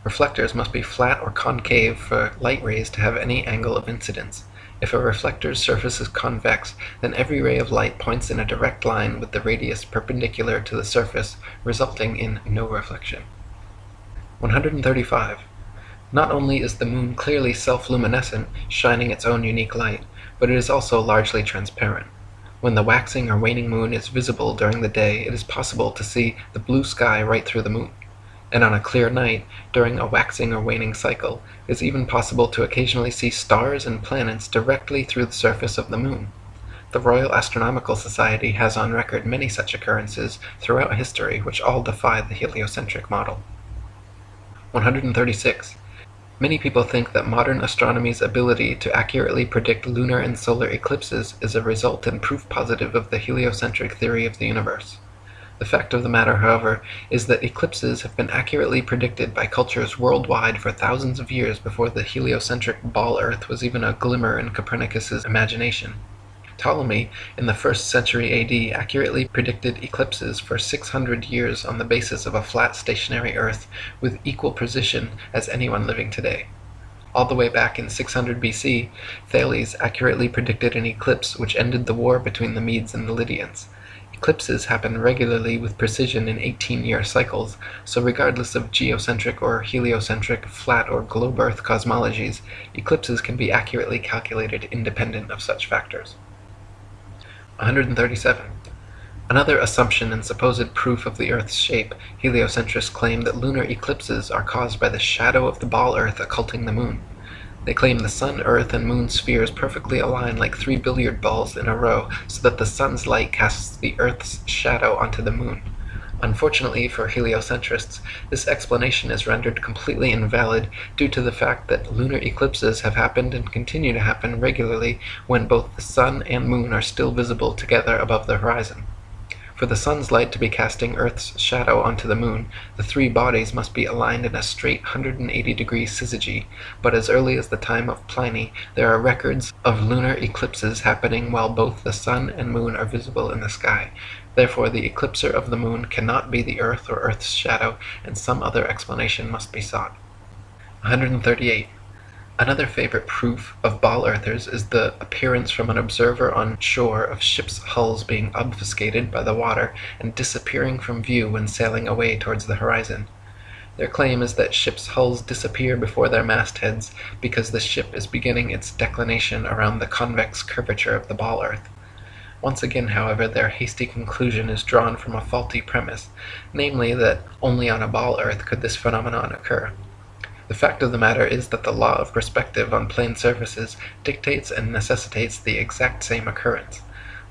A: Reflectors must be flat or concave for light rays to have any angle of incidence. If a reflector's surface is convex, then every ray of light points in a direct line with the radius perpendicular to the surface, resulting in no reflection. 135. Not only is the moon clearly self-luminescent, shining its own unique light, but it is also largely transparent. When the waxing or waning moon is visible during the day, it is possible to see the blue sky right through the moon and on a clear night, during a waxing or waning cycle, it is even possible to occasionally see stars and planets directly through the surface of the moon. The Royal Astronomical Society has on record many such occurrences throughout history which all defy the heliocentric model. 136. Many people think that modern astronomy's ability to accurately predict lunar and solar eclipses is a result and proof positive of the heliocentric theory of the universe. The fact of the matter, however, is that eclipses have been accurately predicted by cultures worldwide for thousands of years before the heliocentric ball earth was even a glimmer in Copernicus's imagination. Ptolemy, in the first century AD, accurately predicted eclipses for 600 years on the basis of a flat stationary earth with equal precision as anyone living today. All the way back in 600 BC, Thales accurately predicted an eclipse which ended the war between the Medes and the Lydians. Eclipses happen regularly with precision in 18-year cycles, so regardless of geocentric or heliocentric, flat or globe Earth cosmologies, eclipses can be accurately calculated independent of such factors. 137. Another assumption and supposed proof of the Earth's shape, heliocentrists claim that lunar eclipses are caused by the shadow of the ball Earth occulting the moon. They claim the Sun, Earth, and Moon spheres perfectly align like three billiard balls in a row so that the Sun's light casts the Earth's shadow onto the Moon. Unfortunately for heliocentrists, this explanation is rendered completely invalid due to the fact that lunar eclipses have happened and continue to happen regularly when both the Sun and Moon are still visible together above the horizon. For the sun's light to be casting Earth's shadow onto the moon, the three bodies must be aligned in a straight 180 degree syzygy, but as early as the time of Pliny there are records of lunar eclipses happening while both the sun and moon are visible in the sky. Therefore the eclipser of the moon cannot be the Earth or Earth's shadow, and some other explanation must be sought. 138. Another favorite proof of ball earthers is the appearance from an observer on shore of ships' hulls being obfuscated by the water and disappearing from view when sailing away towards the horizon. Their claim is that ships' hulls disappear before their mastheads because the ship is beginning its declination around the convex curvature of the ball earth. Once again, however, their hasty conclusion is drawn from a faulty premise, namely that only on a ball earth could this phenomenon occur. The fact of the matter is that the law of perspective on plane surfaces dictates and necessitates the exact same occurrence.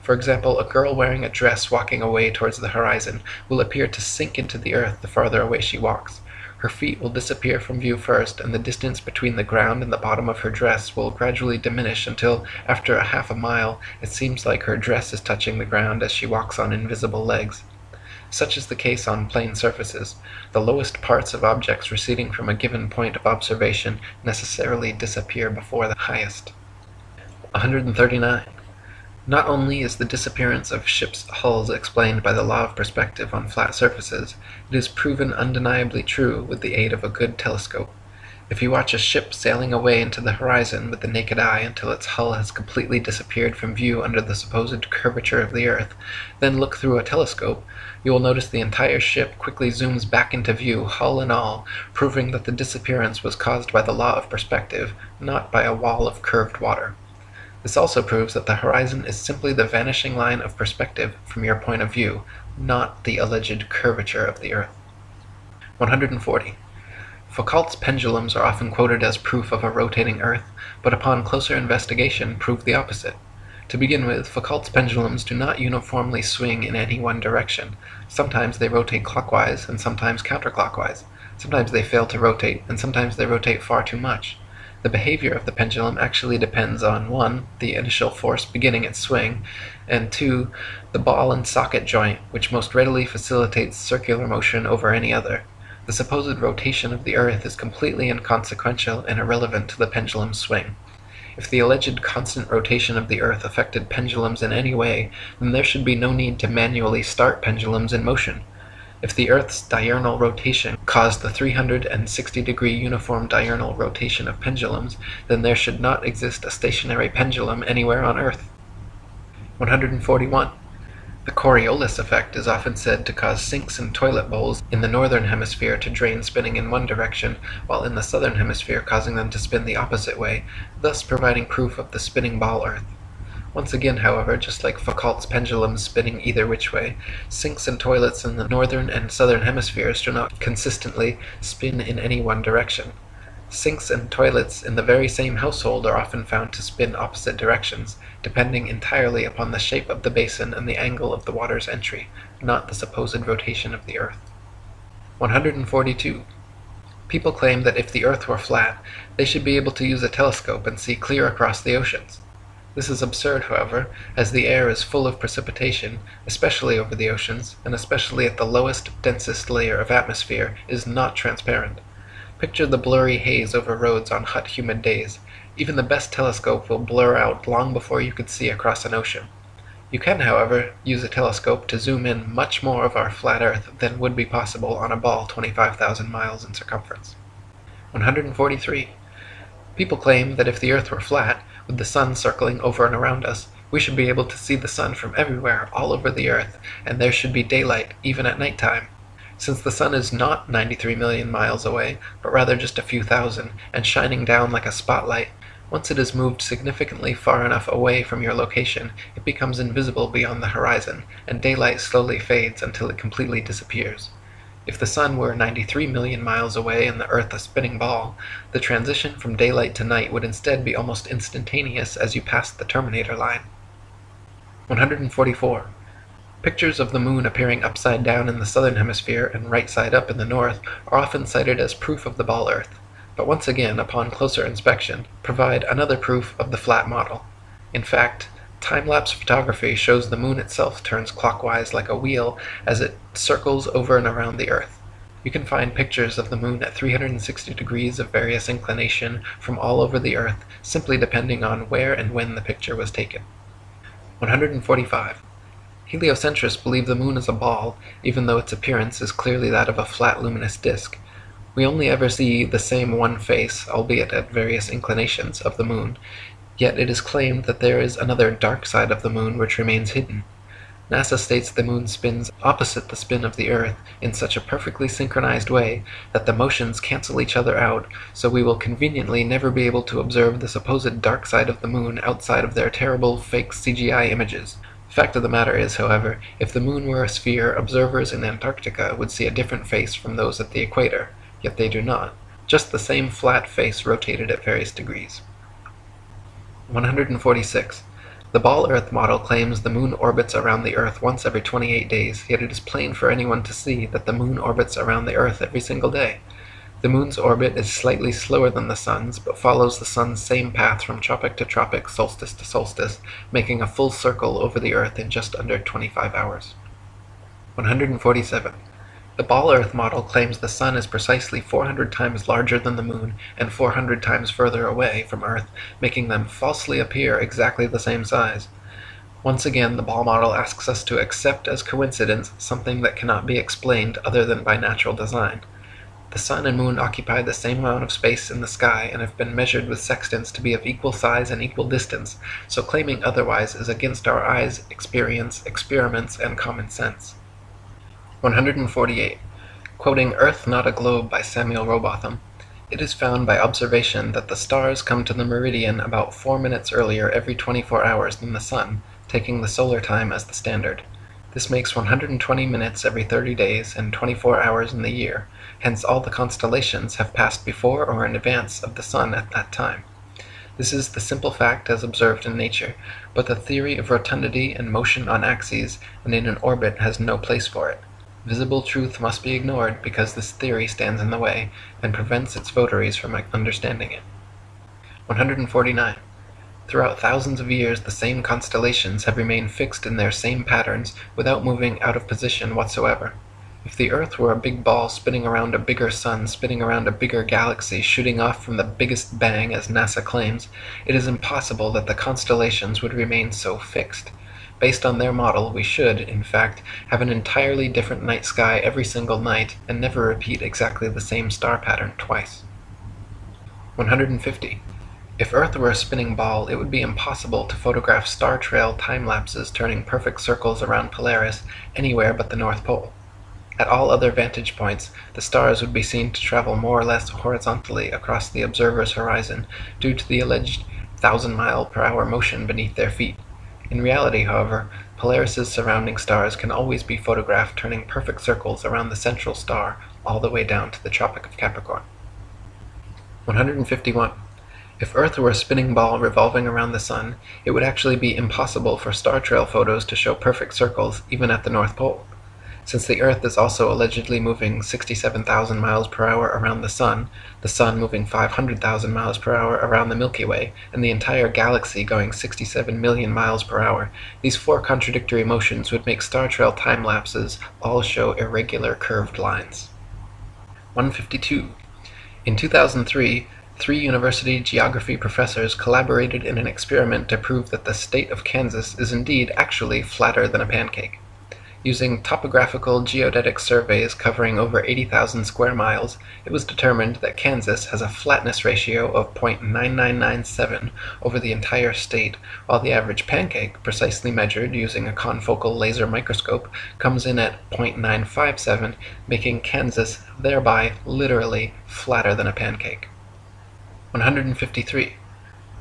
A: For example, a girl wearing a dress walking away towards the horizon will appear to sink into the earth the farther away she walks. Her feet will disappear from view first, and the distance between the ground and the bottom of her dress will gradually diminish until, after a half a mile, it seems like her dress is touching the ground as she walks on invisible legs. Such is the case on plane surfaces. The lowest parts of objects receding from a given point of observation necessarily disappear before the highest. 139. Not only is the disappearance of ships' hulls explained by the law of perspective on flat surfaces, it is proven undeniably true with the aid of a good telescope. If you watch a ship sailing away into the horizon with the naked eye until its hull has completely disappeared from view under the supposed curvature of the earth, then look through a telescope, you will notice the entire ship quickly zooms back into view, hull and all, proving that the disappearance was caused by the law of perspective, not by a wall of curved water. This also proves that the horizon is simply the vanishing line of perspective from your point of view, not the alleged curvature of the earth. 140. Foucault's pendulums are often quoted as proof of a rotating earth, but upon closer investigation prove the opposite. To begin with, Foucault's pendulums do not uniformly swing in any one direction. Sometimes they rotate clockwise and sometimes counterclockwise. Sometimes they fail to rotate, and sometimes they rotate far too much. The behavior of the pendulum actually depends on 1. the initial force beginning its swing, and 2. the ball and socket joint, which most readily facilitates circular motion over any other. The supposed rotation of the earth is completely inconsequential and irrelevant to the pendulum's swing. If the alleged constant rotation of the earth affected pendulums in any way, then there should be no need to manually start pendulums in motion. If the earth's diurnal rotation caused the 360 degree uniform diurnal rotation of pendulums, then there should not exist a stationary pendulum anywhere on earth. 141. The Coriolis effect is often said to cause sinks and toilet bowls in the northern hemisphere to drain spinning in one direction, while in the southern hemisphere causing them to spin the opposite way, thus providing proof of the spinning ball earth. Once again, however, just like Foucault's pendulum spinning either which way, sinks and toilets in the northern and southern hemispheres do not consistently spin in any one direction. Sinks and toilets in the very same household are often found to spin opposite directions, depending entirely upon the shape of the basin and the angle of the water's entry, not the supposed rotation of the earth. 142. People claim that if the earth were flat, they should be able to use a telescope and see clear across the oceans. This is absurd, however, as the air is full of precipitation, especially over the oceans, and especially at the lowest, densest layer of atmosphere, is not transparent. Picture the blurry haze over roads on hot humid days. Even the best telescope will blur out long before you could see across an ocean. You can, however, use a telescope to zoom in much more of our flat Earth than would be possible on a ball 25,000 miles in circumference. 143. People claim that if the Earth were flat, with the sun circling over and around us, we should be able to see the sun from everywhere all over the Earth, and there should be daylight even at night time. Since the sun is not 93 million miles away, but rather just a few thousand, and shining down like a spotlight, once it has moved significantly far enough away from your location, it becomes invisible beyond the horizon, and daylight slowly fades until it completely disappears. If the sun were 93 million miles away and the earth a spinning ball, the transition from daylight to night would instead be almost instantaneous as you passed the terminator line. 144. Pictures of the moon appearing upside down in the southern hemisphere and right side up in the north are often cited as proof of the ball earth, but once again, upon closer inspection, provide another proof of the flat model. In fact, time-lapse photography shows the moon itself turns clockwise like a wheel as it circles over and around the earth. You can find pictures of the moon at 360 degrees of various inclination from all over the earth, simply depending on where and when the picture was taken. 145. Heliocentrists believe the moon is a ball, even though its appearance is clearly that of a flat luminous disk. We only ever see the same one face, albeit at various inclinations, of the moon, yet it is claimed that there is another dark side of the moon which remains hidden. NASA states the moon spins opposite the spin of the earth in such a perfectly synchronized way that the motions cancel each other out, so we will conveniently never be able to observe the supposed dark side of the moon outside of their terrible fake CGI images. Fact of the matter is, however, if the moon were a sphere, observers in Antarctica would see a different face from those at the equator yet they do not, just the same flat face rotated at various degrees. 146. The ball Earth model claims the moon orbits around the Earth once every 28 days, yet it is plain for anyone to see that the moon orbits around the Earth every single day. The moon's orbit is slightly slower than the sun's, but follows the sun's same path from tropic to tropic, solstice to solstice, making a full circle over the Earth in just under 25 hours. 147. The Ball Earth model claims the Sun is precisely 400 times larger than the Moon and 400 times further away from Earth, making them falsely appear exactly the same size. Once again, the Ball model asks us to accept as coincidence something that cannot be explained other than by natural design. The Sun and Moon occupy the same amount of space in the sky and have been measured with sextants to be of equal size and equal distance, so claiming otherwise is against our eyes, experience, experiments, and common sense. 148. Quoting Earth Not a Globe by Samuel Rowbotham, it is found by observation that the stars come to the meridian about 4 minutes earlier every 24 hours than the sun, taking the solar time as the standard. This makes 120 minutes every 30 days and 24 hours in the year, hence all the constellations have passed before or in advance of the sun at that time. This is the simple fact as observed in nature, but the theory of rotundity and motion on axes and in an orbit has no place for it. Visible truth must be ignored because this theory stands in the way, and prevents its votaries from understanding it. 149. Throughout thousands of years the same constellations have remained fixed in their same patterns without moving out of position whatsoever. If the Earth were a big ball spinning around a bigger sun spinning around a bigger galaxy shooting off from the biggest bang as NASA claims, it is impossible that the constellations would remain so fixed. Based on their model, we should, in fact, have an entirely different night sky every single night and never repeat exactly the same star pattern twice. 150. If Earth were a spinning ball, it would be impossible to photograph star trail time-lapses turning perfect circles around Polaris anywhere but the North Pole. At all other vantage points, the stars would be seen to travel more or less horizontally across the observer's horizon due to the alleged thousand mile per hour motion beneath their feet. In reality, however, Polaris's surrounding stars can always be photographed turning perfect circles around the central star all the way down to the Tropic of Capricorn. 151. If Earth were a spinning ball revolving around the Sun, it would actually be impossible for star trail photos to show perfect circles even at the North Pole. Since the Earth is also allegedly moving 67,000 miles per hour around the Sun, the Sun moving 500,000 miles per hour around the Milky Way, and the entire galaxy going 67 million miles per hour, these four contradictory motions would make star trail time lapses all show irregular curved lines. 152. In 2003, three university geography professors collaborated in an experiment to prove that the state of Kansas is indeed actually flatter than a pancake. Using topographical geodetic surveys covering over 80,000 square miles, it was determined that Kansas has a flatness ratio of .9997 over the entire state, while the average pancake, precisely measured using a confocal laser microscope, comes in at .957, making Kansas thereby literally flatter than a pancake. 153.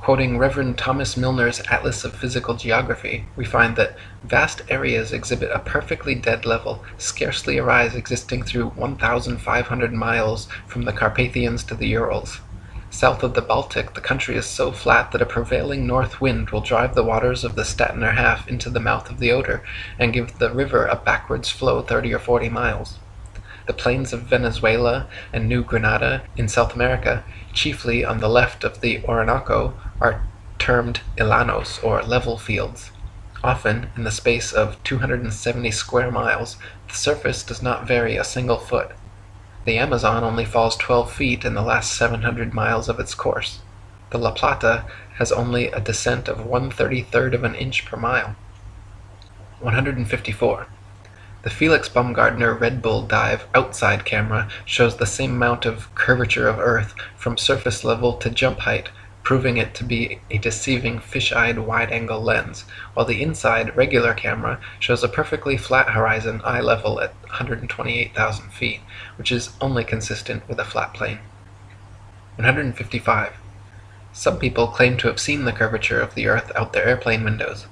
A: Quoting Rev. Thomas Milner's Atlas of Physical Geography, we find that "vast areas exhibit a perfectly dead level, scarcely a rise existing through 1,500 miles from the Carpathians to the Urals. South of the Baltic the country is so flat that a prevailing north wind will drive the waters of the Stettiner Haff into the mouth of the Oder, and give the river a backwards flow 30 or 40 miles. The plains of Venezuela and New Granada in South America, chiefly on the left of the Orinoco, are termed llanos or level fields. Often, in the space of 270 square miles, the surface does not vary a single foot. The Amazon only falls 12 feet in the last 700 miles of its course. The La Plata has only a descent of 133rd of an inch per mile. 154. The Felix Baumgartner Red Bull dive outside camera shows the same amount of curvature of Earth from surface level to jump height, proving it to be a deceiving fish-eyed wide-angle lens, while the inside regular camera shows a perfectly flat horizon eye level at 128,000 feet, which is only consistent with a flat plane. 155. Some people claim to have seen the curvature of the Earth out their airplane windows.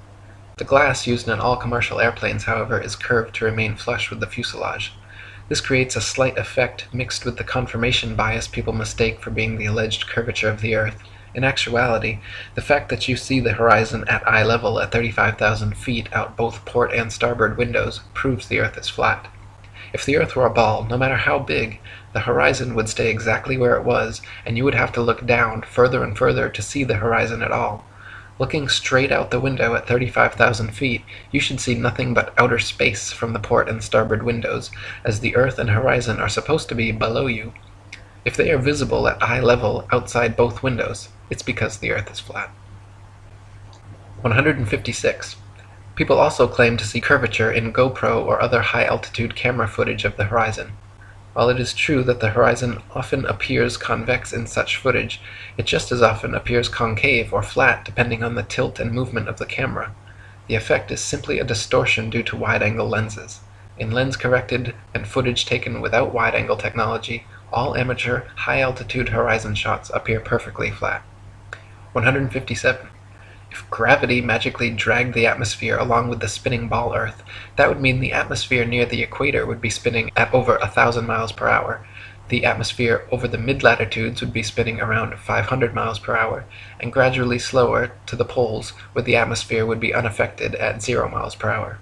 A: The glass used in all commercial airplanes, however, is curved to remain flush with the fuselage. This creates a slight effect mixed with the confirmation bias people mistake for being the alleged curvature of the Earth. In actuality, the fact that you see the horizon at eye level at 35,000 feet out both port and starboard windows proves the Earth is flat. If the Earth were a ball, no matter how big, the horizon would stay exactly where it was, and you would have to look down further and further to see the horizon at all. Looking straight out the window at 35,000 feet, you should see nothing but outer space from the port and starboard windows, as the earth and horizon are supposed to be below you. If they are visible at eye level outside both windows, it's because the earth is flat. 156. People also claim to see curvature in GoPro or other high-altitude camera footage of the horizon. While it is true that the horizon often appears convex in such footage, it just as often appears concave or flat depending on the tilt and movement of the camera. The effect is simply a distortion due to wide-angle lenses. In lens-corrected and footage taken without wide-angle technology, all amateur high-altitude horizon shots appear perfectly flat. 157. If gravity magically dragged the atmosphere along with the spinning ball Earth, that would mean the atmosphere near the equator would be spinning at over a thousand miles per hour, the atmosphere over the mid-latitudes would be spinning around 500 miles per hour, and gradually slower to the poles where the atmosphere would be unaffected at 0 miles per hour.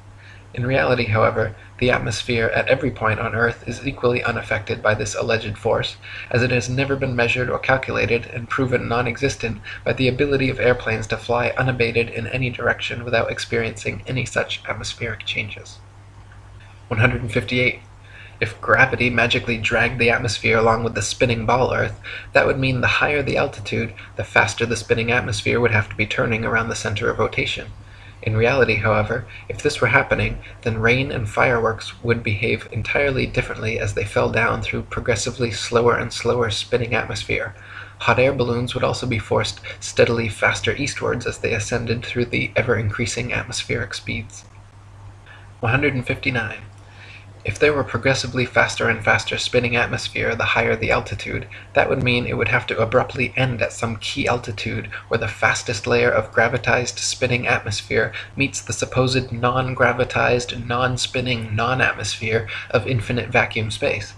A: In reality, however, the atmosphere at every point on Earth is equally unaffected by this alleged force, as it has never been measured or calculated and proven non-existent by the ability of airplanes to fly unabated in any direction without experiencing any such atmospheric changes. 158. If gravity magically dragged the atmosphere along with the spinning ball Earth, that would mean the higher the altitude, the faster the spinning atmosphere would have to be turning around the center of rotation. In reality, however, if this were happening, then rain and fireworks would behave entirely differently as they fell down through progressively slower and slower spinning atmosphere. Hot air balloons would also be forced steadily faster eastwards as they ascended through the ever-increasing atmospheric speeds. 159. If there were progressively faster and faster spinning atmosphere the higher the altitude, that would mean it would have to abruptly end at some key altitude where the fastest layer of gravitized spinning atmosphere meets the supposed non-gravitized, non-spinning, non-atmosphere of infinite vacuum space.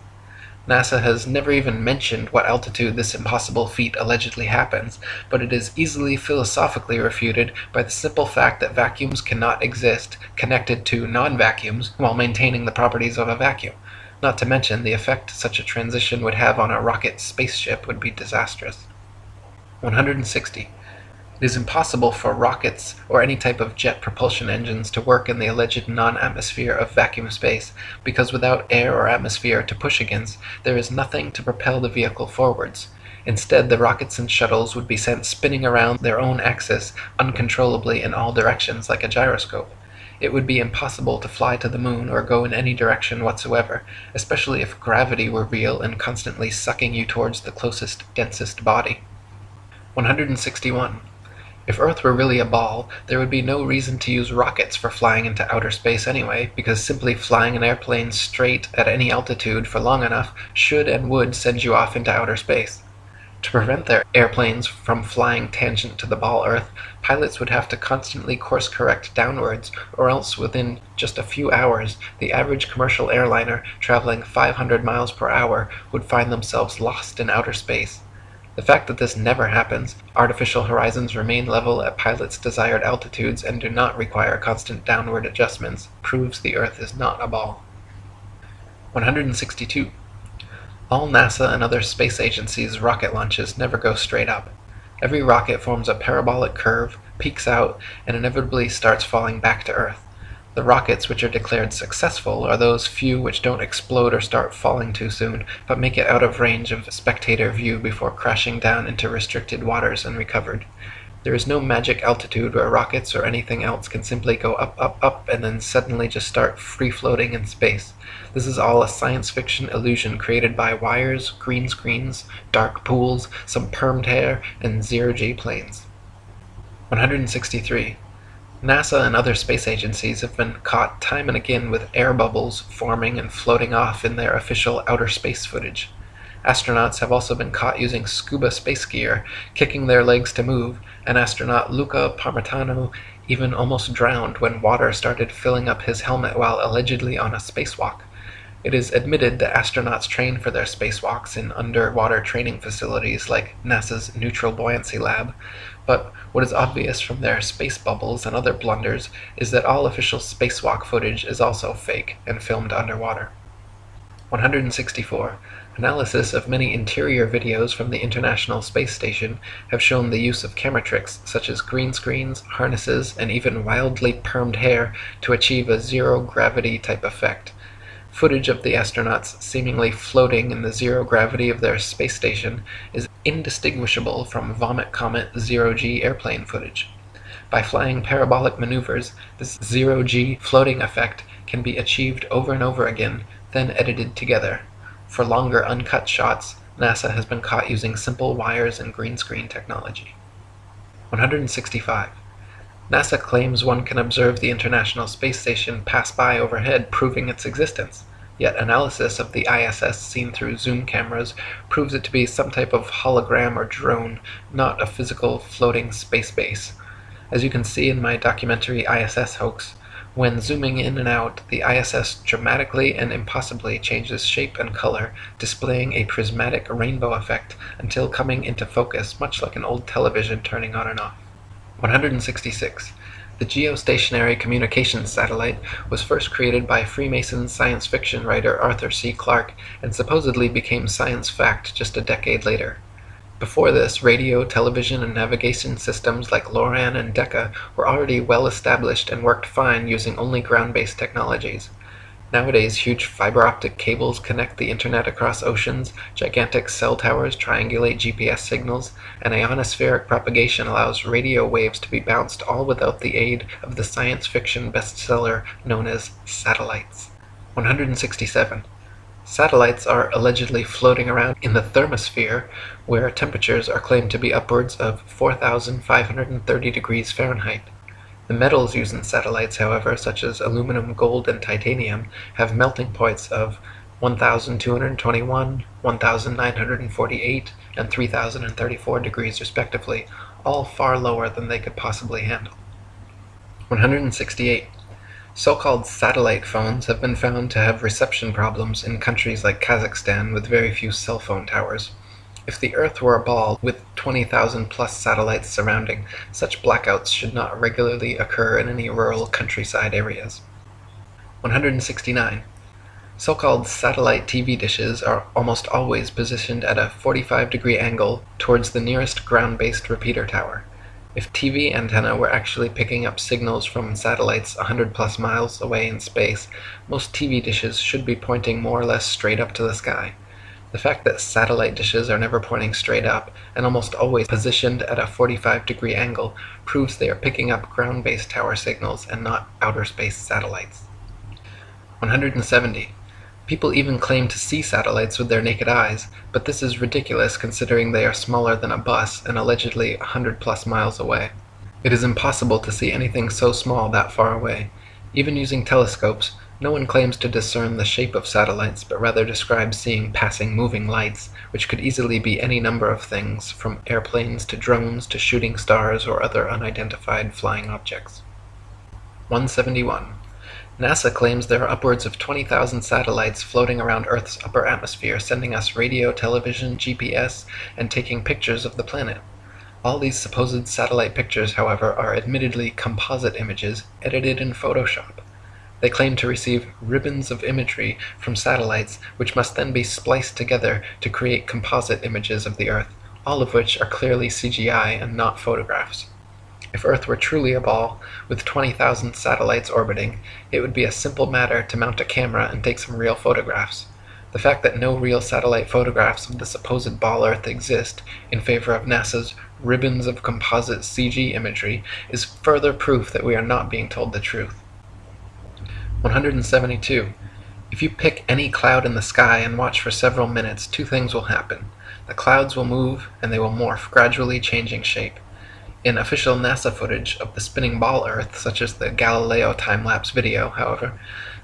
A: NASA has never even mentioned what altitude this impossible feat allegedly happens, but it is easily philosophically refuted by the simple fact that vacuums cannot exist connected to non-vacuums while maintaining the properties of a vacuum. Not to mention, the effect such a transition would have on a rocket spaceship would be disastrous. 160. It is impossible for rockets or any type of jet propulsion engines to work in the alleged non-atmosphere of vacuum space, because without air or atmosphere to push against, there is nothing to propel the vehicle forwards. Instead, the rockets and shuttles would be sent spinning around their own axis uncontrollably in all directions like a gyroscope. It would be impossible to fly to the moon or go in any direction whatsoever, especially if gravity were real and constantly sucking you towards the closest, densest body. 161. If Earth were really a ball, there would be no reason to use rockets for flying into outer space anyway, because simply flying an airplane straight at any altitude for long enough should and would send you off into outer space. To prevent their airplanes from flying tangent to the ball Earth, pilots would have to constantly course correct downwards, or else within just a few hours the average commercial airliner traveling 500 miles per hour would find themselves lost in outer space. The fact that this never happens, artificial horizons remain level at pilots' desired altitudes and do not require constant downward adjustments, proves the Earth is not a ball. 162. All NASA and other space agencies' rocket launches never go straight up. Every rocket forms a parabolic curve, peaks out, and inevitably starts falling back to Earth. The rockets which are declared successful are those few which don't explode or start falling too soon, but make it out of range of spectator view before crashing down into restricted waters and recovered. There is no magic altitude where rockets or anything else can simply go up, up, up, and then suddenly just start free floating in space. This is all a science fiction illusion created by wires, green screens, dark pools, some permed hair, and zero-G planes. 163. NASA and other space agencies have been caught time and again with air bubbles forming and floating off in their official outer space footage. Astronauts have also been caught using scuba space gear, kicking their legs to move, and astronaut Luca Parmitano even almost drowned when water started filling up his helmet while allegedly on a spacewalk. It is admitted that astronauts train for their spacewalks in underwater training facilities like NASA's Neutral Buoyancy Lab, but what is obvious from their space bubbles and other blunders is that all official spacewalk footage is also fake and filmed underwater. 164. Analysis of many interior videos from the International Space Station have shown the use of camera tricks such as green screens, harnesses, and even wildly permed hair to achieve a zero-gravity type effect. Footage of the astronauts seemingly floating in the zero gravity of their space station is indistinguishable from Vomit Comet zero-G airplane footage. By flying parabolic maneuvers, this zero-G floating effect can be achieved over and over again, then edited together. For longer uncut shots, NASA has been caught using simple wires and green screen technology. 165. NASA claims one can observe the International Space Station pass by overhead, proving its existence. Yet analysis of the ISS seen through zoom cameras proves it to be some type of hologram or drone, not a physical floating space base. As you can see in my documentary ISS Hoax, when zooming in and out, the ISS dramatically and impossibly changes shape and color, displaying a prismatic rainbow effect until coming into focus, much like an old television turning on and off. 166. The geostationary communications satellite was first created by Freemason science fiction writer Arthur C. Clarke and supposedly became science fact just a decade later. Before this, radio, television, and navigation systems like LORAN and Decca were already well established and worked fine using only ground-based technologies. Nowadays, huge fiber optic cables connect the internet across oceans, gigantic cell towers triangulate GPS signals, and ionospheric propagation allows radio waves to be bounced all without the aid of the science fiction bestseller known as satellites. 167. Satellites are allegedly floating around in the thermosphere, where temperatures are claimed to be upwards of 4,530 degrees Fahrenheit. The metals used in satellites, however, such as aluminum, gold, and titanium, have melting points of 1221, 1948, and 3034 degrees respectively, all far lower than they could possibly handle. 168. So-called satellite phones have been found to have reception problems in countries like Kazakhstan with very few cell phone towers. If the Earth were a ball with 20,000 plus satellites surrounding, such blackouts should not regularly occur in any rural countryside areas. 169. So-called satellite TV dishes are almost always positioned at a 45 degree angle towards the nearest ground-based repeater tower. If TV antenna were actually picking up signals from satellites 100 plus miles away in space, most TV dishes should be pointing more or less straight up to the sky. The fact that satellite dishes are never pointing straight up, and almost always positioned at a 45 degree angle, proves they are picking up ground-based tower signals and not outer space satellites. 170. People even claim to see satellites with their naked eyes, but this is ridiculous considering they are smaller than a bus and allegedly 100 plus miles away. It is impossible to see anything so small that far away. Even using telescopes, No one claims to discern the shape of satellites, but rather describes seeing passing moving lights, which could easily be any number of things, from airplanes to drones to shooting stars or other unidentified flying objects. 171. NASA claims there are upwards of 20,000 satellites floating around Earth's upper atmosphere sending us radio, television, GPS, and taking pictures of the planet. All these supposed satellite pictures, however, are admittedly composite images edited in Photoshop. They claim to receive ribbons of imagery from satellites which must then be spliced together to create composite images of the Earth, all of which are clearly CGI and not photographs. If Earth were truly a ball, with 20,000 satellites orbiting, it would be a simple matter to mount a camera and take some real photographs. The fact that no real satellite photographs of the supposed ball Earth exist, in favor of NASA's ribbons of composite CG imagery, is further proof that we are not being told the truth. 172. If you pick any cloud in the sky and watch for several minutes, two things will happen. The clouds will move and they will morph, gradually changing shape. In official NASA footage of the spinning ball Earth, such as the Galileo time-lapse video, however,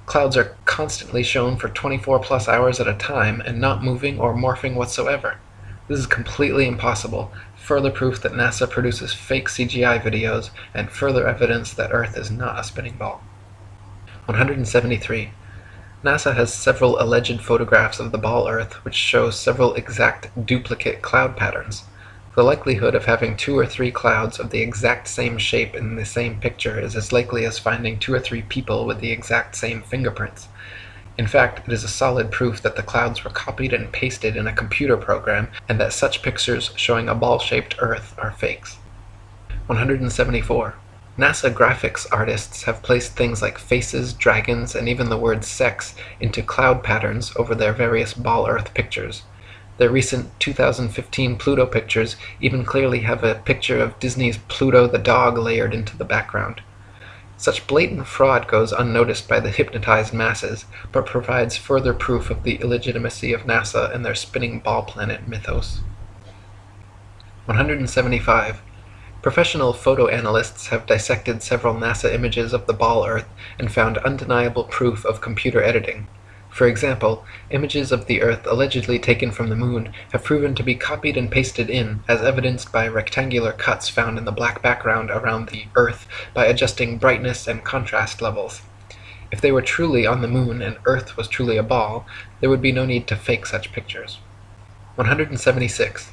A: clouds are constantly shown for 24 plus hours at a time and not moving or morphing whatsoever. This is completely impossible, further proof that NASA produces fake CGI videos, and further evidence that Earth is not a spinning ball. 173. NASA has several alleged photographs of the ball Earth which show several exact duplicate cloud patterns. The likelihood of having two or three clouds of the exact same shape in the same picture is as likely as finding two or three people with the exact same fingerprints. In fact, it is a solid proof that the clouds were copied and pasted in a computer program and that such pictures showing a ball-shaped Earth are fakes. 174. NASA graphics artists have placed things like faces, dragons, and even the word sex into cloud patterns over their various ball Earth pictures. Their recent 2015 Pluto pictures even clearly have a picture of Disney's Pluto the dog layered into the background. Such blatant fraud goes unnoticed by the hypnotized masses, but provides further proof of the illegitimacy of NASA and their spinning ball planet mythos. 175. Professional photo analysts have dissected several NASA images of the ball Earth and found undeniable proof of computer editing. For example, images of the Earth allegedly taken from the Moon have proven to be copied and pasted in, as evidenced by rectangular cuts found in the black background around the Earth by adjusting brightness and contrast levels. If they were truly on the Moon and Earth was truly a ball, there would be no need to fake such pictures. 176.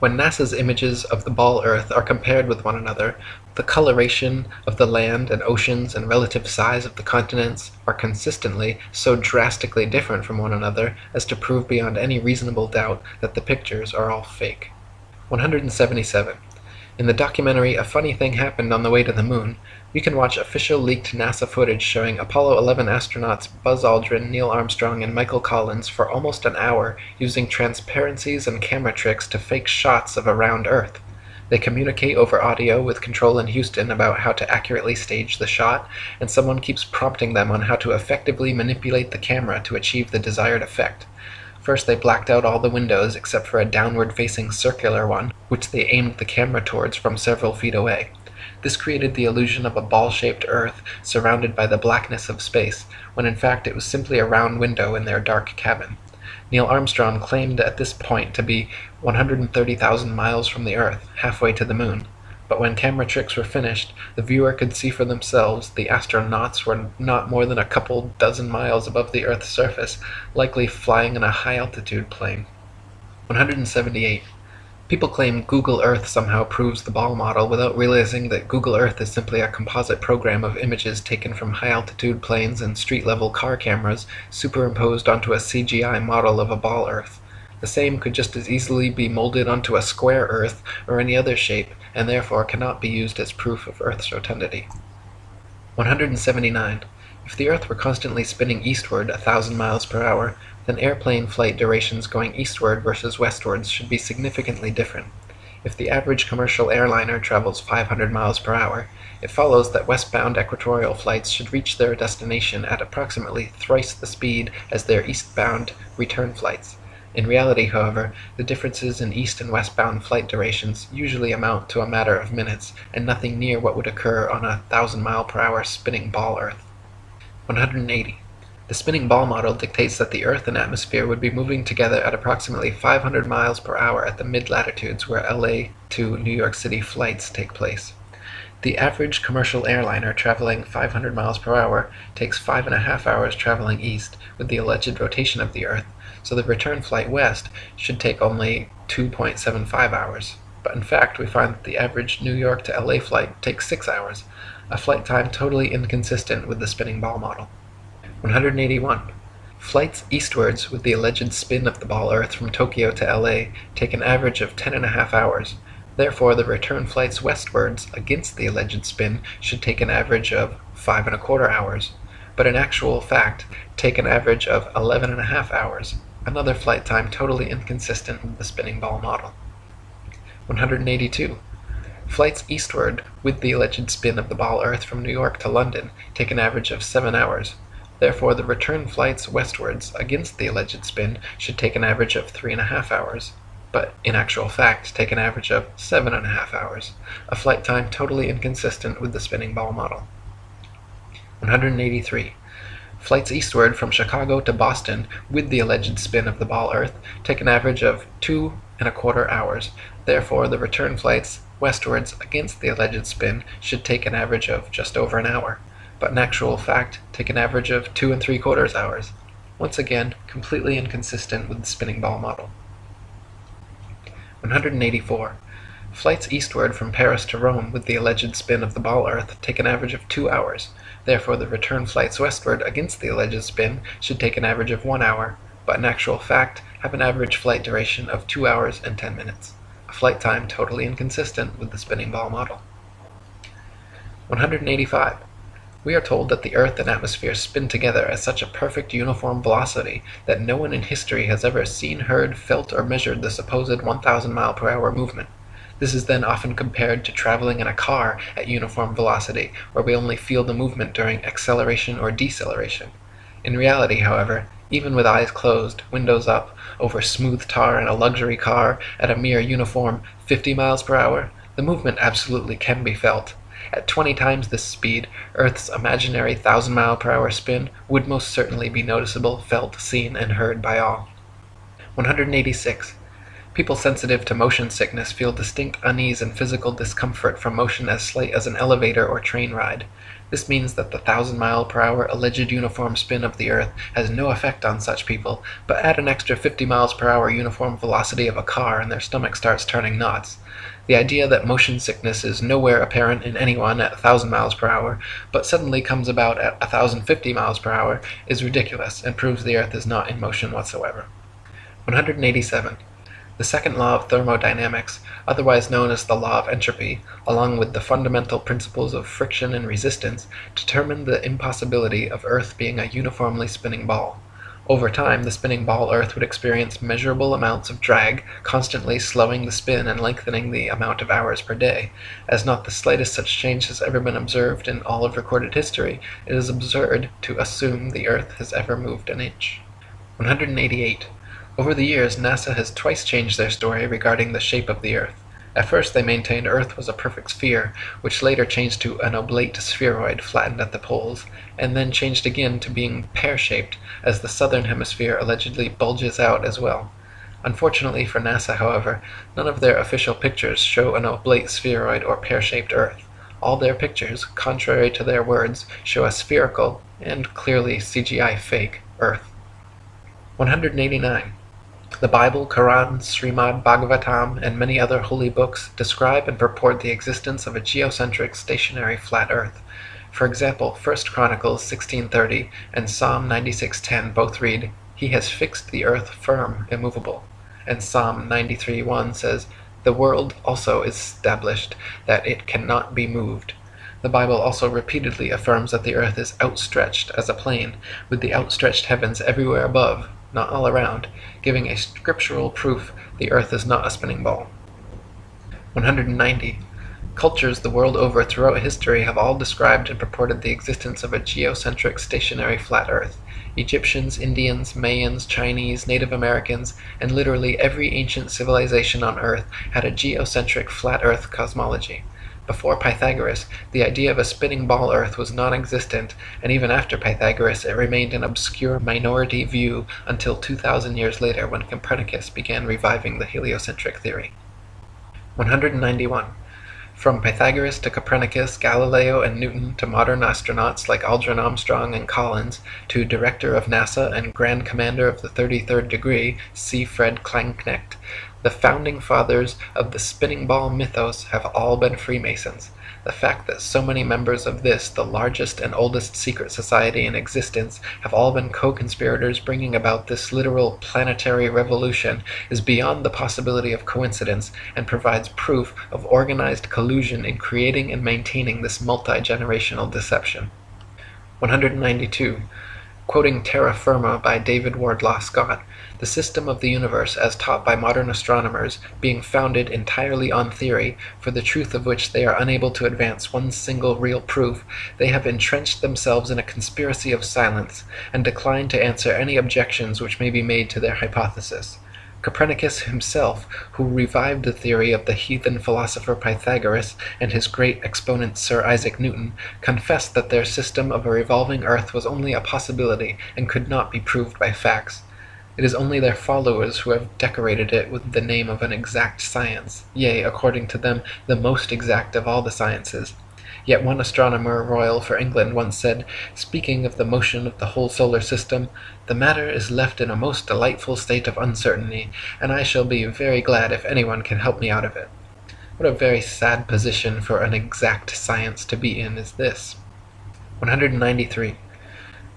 A: When NASA's images of the ball Earth are compared with one another, the coloration of the land and oceans and relative size of the continents are consistently so drastically different from one another as to prove beyond any reasonable doubt that the pictures are all fake. 177. In the documentary A Funny Thing Happened on the Way to the Moon, you can watch official leaked NASA footage showing Apollo 11 astronauts Buzz Aldrin, Neil Armstrong, and Michael Collins for almost an hour using transparencies and camera tricks to fake shots of a round Earth. They communicate over audio with Control in Houston about how to accurately stage the shot, and someone keeps prompting them on how to effectively manipulate the camera to achieve the desired effect. First they blacked out all the windows except for a downward-facing circular one, which they aimed the camera towards from several feet away. This created the illusion of a ball-shaped Earth surrounded by the blackness of space, when in fact it was simply a round window in their dark cabin. Neil Armstrong claimed at this point to be 130,000 miles from the Earth, halfway to the Moon but when camera tricks were finished, the viewer could see for themselves the astronauts were not more than a couple dozen miles above the Earth's surface, likely flying in a high-altitude plane. 178. People claim Google Earth somehow proves the ball model without realizing that Google Earth is simply a composite program of images taken from high-altitude planes and street-level car cameras superimposed onto a CGI model of a ball Earth. The same could just as easily be molded onto a square Earth or any other shape, and therefore cannot be used as proof of Earth's rotundity. 179. If the Earth were constantly spinning eastward a thousand miles per hour, then airplane flight durations going eastward versus westwards should be significantly different. If the average commercial airliner travels 500 miles per hour, it follows that westbound equatorial flights should reach their destination at approximately thrice the speed as their eastbound return flights. In reality, however, the differences in east and westbound flight durations usually amount to a matter of minutes, and nothing near what would occur on a thousand mile per hour spinning ball Earth. 180. The spinning ball model dictates that the Earth and atmosphere would be moving together at approximately 500 miles per hour at the mid-latitudes where LA to New York City flights take place. The average commercial airliner traveling 500 miles per hour takes five and a half hours traveling east with the alleged rotation of the Earth, so the return flight west should take only 2.75 hours. But in fact, we find that the average New York to LA flight takes 6 hours, a flight time totally inconsistent with the spinning ball model. 181. Flights eastwards with the alleged spin of the ball Earth from Tokyo to LA take an average of 10 and a half hours. Therefore, the return flights westwards against the alleged spin should take an average of five and a quarter hours, but in actual fact take an average of 11 and a half hours, another flight time totally inconsistent with the spinning ball model. 182. Flights eastward with the alleged spin of the ball Earth from New York to London take an average of 7 hours. Therefore, the return flights westwards against the alleged spin should take an average of three and a half hours, but in actual fact take an average of seven and a half hours, a flight time totally inconsistent with the spinning ball model. 183. Flights eastward from Chicago to Boston with the alleged spin of the ball Earth take an average of two and a quarter hours. Therefore, the return flights westwards against the alleged spin should take an average of just over an hour but in actual fact take an average of two and three quarters hours, once again completely inconsistent with the spinning ball model. 184. Flights eastward from Paris to Rome with the alleged spin of the ball Earth take an average of two hours, therefore the return flights westward against the alleged spin should take an average of one hour, but in actual fact have an average flight duration of two hours and ten minutes, a flight time totally inconsistent with the spinning ball model. 185. We are told that the earth and atmosphere spin together at such a perfect uniform velocity that no one in history has ever seen, heard, felt, or measured the supposed 1,000 mile per hour movement. This is then often compared to traveling in a car at uniform velocity, where we only feel the movement during acceleration or deceleration. In reality, however, even with eyes closed, windows up, over smooth tar in a luxury car at a mere uniform 50 miles per hour, the movement absolutely can be felt. At twenty times this speed, Earth's imaginary thousand mile per hour spin would most certainly be noticeable, felt, seen, and heard by all. 186. People sensitive to motion sickness feel distinct unease and physical discomfort from motion as slight as an elevator or train ride. This means that the thousand mile per hour alleged uniform spin of the Earth has no effect on such people, but add an extra 50 miles per hour uniform velocity of a car and their stomach starts turning knots. The idea that motion sickness is nowhere apparent in anyone at 1000 miles per hour, but suddenly comes about at 1050 miles per hour, is ridiculous and proves the Earth is not in motion whatsoever. 187. The second law of thermodynamics, otherwise known as the law of entropy, along with the fundamental principles of friction and resistance, determine the impossibility of Earth being a uniformly spinning ball. Over time, the spinning ball Earth would experience measurable amounts of drag, constantly slowing the spin and lengthening the amount of hours per day. As not the slightest such change has ever been observed in all of recorded history, it is absurd to assume the Earth has ever moved an inch. 188. Over the years, NASA has twice changed their story regarding the shape of the Earth. At first they maintained Earth was a perfect sphere, which later changed to an oblate spheroid flattened at the poles, and then changed again to being pear-shaped, as the southern hemisphere allegedly bulges out as well. Unfortunately for NASA, however, none of their official pictures show an oblate spheroid or pear-shaped Earth. All their pictures, contrary to their words, show a spherical, and clearly CGI fake, Earth. 189. The Bible, Quran, Srimad Bhagavatam, and many other holy books describe and purport the existence of a geocentric stationary flat earth. For example, 1 Chronicles 16:30 and Psalm 96:10 both read, "He has fixed the earth firm, immovable." And Psalm 93:1 says, "The world also is established that it cannot be moved." The Bible also repeatedly affirms that the earth is outstretched as a plane, with the outstretched heavens everywhere above, not all around, giving a scriptural proof the earth is not a spinning ball. 190. Cultures the world over throughout history have all described and purported the existence of a geocentric stationary flat earth. Egyptians, Indians, Mayans, Chinese, Native Americans, and literally every ancient civilization on earth had a geocentric flat earth cosmology. Before Pythagoras, the idea of a spinning ball earth was non-existent, and even after Pythagoras it remained an obscure minority view until 2,000 years later when Copernicus began reviving the heliocentric theory. 191. From Pythagoras to Copernicus, Galileo and Newton to modern astronauts like Aldrin Armstrong and Collins, to Director of NASA and Grand Commander of the 33rd Degree, C. Fred Kleinknecht, the founding fathers of the spinning ball mythos have all been Freemasons. The fact that so many members of this, the largest and oldest secret society in existence, have all been co-conspirators bringing about this literal planetary revolution is beyond the possibility of coincidence and provides proof of organized collusion in creating and maintaining this multi-generational deception. 192. Quoting Terra Firma by David Wardlaw Scott, the system of the universe as taught by modern astronomers being founded entirely on theory, for the truth of which they are unable to advance one single real proof, they have entrenched themselves in a conspiracy of silence, and decline to answer any objections which may be made to their hypothesis. Copernicus himself, who revived the theory of the heathen philosopher Pythagoras and his great exponent Sir Isaac Newton, confessed that their system of a revolving earth was only a possibility and could not be proved by facts. It is only their followers who have decorated it with the name of an exact science, yea, according to them, the most exact of all the sciences. Yet one astronomer royal for England once said, speaking of the motion of the whole solar system, "The matter is left in a most delightful state of uncertainty, and I shall be very glad if anyone can help me out of it." What a very sad position for an exact science to be in is this! 193.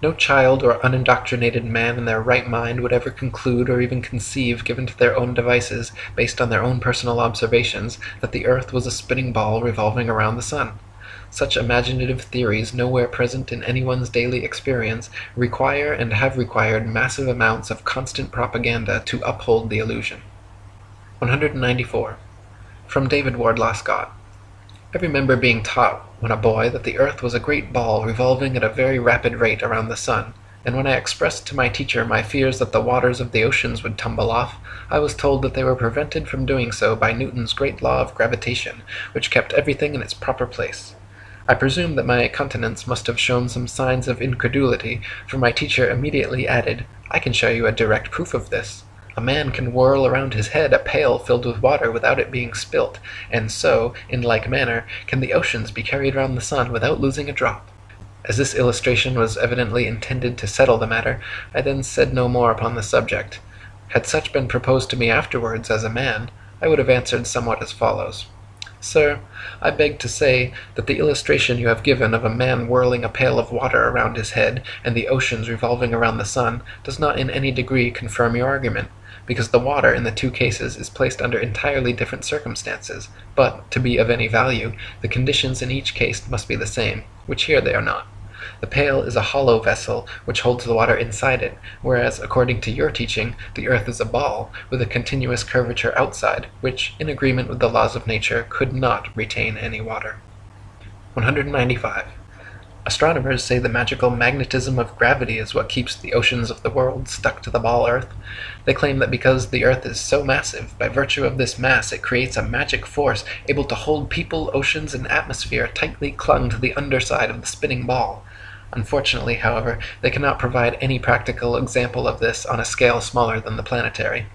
A: No child or unindoctrinated man in their right mind would ever conclude or even conceive, given to their own devices, based on their own personal observations, that the earth was a spinning ball revolving around the sun. Such imaginative theories, nowhere present in anyone's daily experience, require and have required massive amounts of constant propaganda to uphold the illusion. 194. From David Wardlaw Scott. I remember being taught when a boy that the earth was a great ball revolving at a very rapid rate around the sun, and when I expressed to my teacher my fears that the waters of the oceans would tumble off, I was told that they were prevented from doing so by Newton's great law of gravitation, which kept everything in its proper place. I presume that my countenance must have shown some signs of incredulity, for my teacher immediately added, I can show you a direct proof of this. A man can whirl around his head a pail filled with water without it being spilt, and so, in like manner, can the oceans be carried round the sun without losing a drop. As this illustration was evidently intended to settle the matter, I then said no more upon the subject. Had such been proposed to me afterwards as a man, I would have answered somewhat as follows. Sir, I beg to say that the illustration you have given of a man whirling a pail of water around his head and the oceans revolving around the sun does not in any degree confirm your argument because the water in the two cases is placed under entirely different circumstances, but, to be of any value, the conditions in each case must be the same, which here they are not. The pail is a hollow vessel which holds the water inside it, whereas, according to your teaching, the earth is a ball, with a continuous curvature outside, which, in agreement with the laws of nature, could not retain any water. 195. Astronomers say the magical magnetism of gravity is what keeps the oceans of the world stuck to the ball earth. They claim that because the earth is so massive, by virtue of this mass it creates a magic force able to hold people, oceans, and atmosphere tightly clung to the underside of the spinning ball. Unfortunately, however, they cannot provide any practical example of this on a scale smaller than the planetary.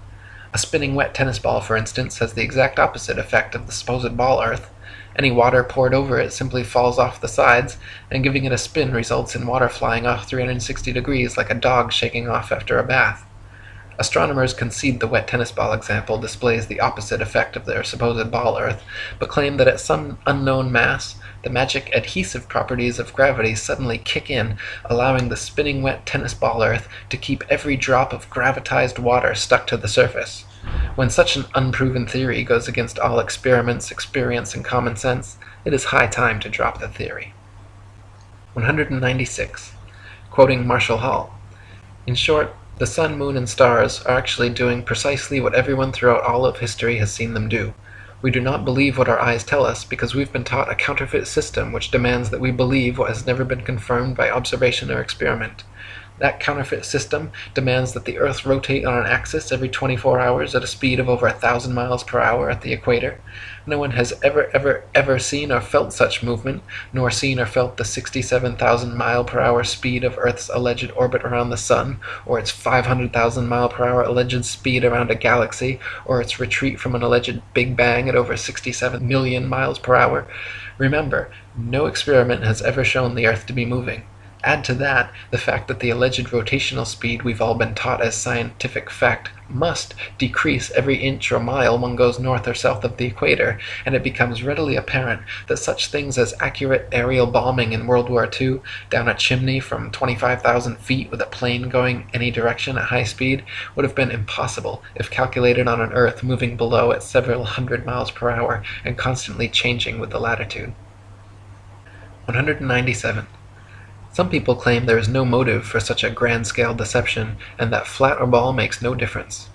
A: A spinning wet tennis ball, for instance, has the exact opposite effect of the supposed ball earth. Any water poured over it simply falls off the sides, and giving it a spin results in water flying off 360 degrees like a dog shaking off after a bath. Astronomers concede the wet tennis ball example displays the opposite effect of their supposed ball earth, but claim that at some unknown mass, the magic adhesive properties of gravity suddenly kick in, allowing the spinning wet tennis ball earth to keep every drop of gravitized water stuck to the surface. When such an unproven theory goes against all experiments, experience, and common sense, it is high time to drop the theory. 196. Quoting Marshall Hall. In short, the sun, moon, and stars are actually doing precisely what everyone throughout all of history has seen them do. We do not believe what our eyes tell us because we've been taught a counterfeit system which demands that we believe what has never been confirmed by observation or experiment. That counterfeit system demands that the Earth rotate on an axis every 24 hours at a speed of over a thousand miles per hour at the equator. No one has ever, ever, ever seen or felt such movement, nor seen or felt the 67,000 mile per hour speed of Earth's alleged orbit around the Sun, or its 500,000 mile per hour alleged speed around a galaxy, or its retreat from an alleged Big Bang at over 67 million miles per hour. Remember, no experiment has ever shown the Earth to be moving. Add to that the fact that the alleged rotational speed we've all been taught as scientific fact must decrease every inch or mile one goes north or south of the equator, and it becomes readily apparent that such things as accurate aerial bombing in World War II down a chimney from 25,000 feet with a plane going any direction at high speed would have been impossible if calculated on an Earth moving below at several hundred miles per hour and constantly changing with the latitude. 197. Some people claim there is no motive for such a grand-scale deception, and that flat or ball makes no difference.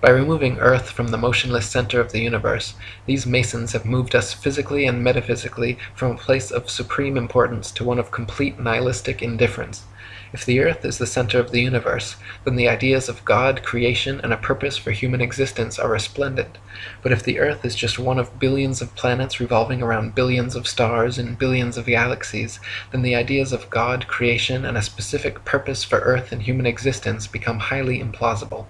A: By removing Earth from the motionless center of the universe, these Masons have moved us physically and metaphysically from a place of supreme importance to one of complete nihilistic indifference. If the earth is the center of the universe, then the ideas of God, creation, and a purpose for human existence are resplendent. But if the earth is just one of billions of planets revolving around billions of stars in billions of galaxies, then the ideas of God, creation, and a specific purpose for earth and human existence become highly implausible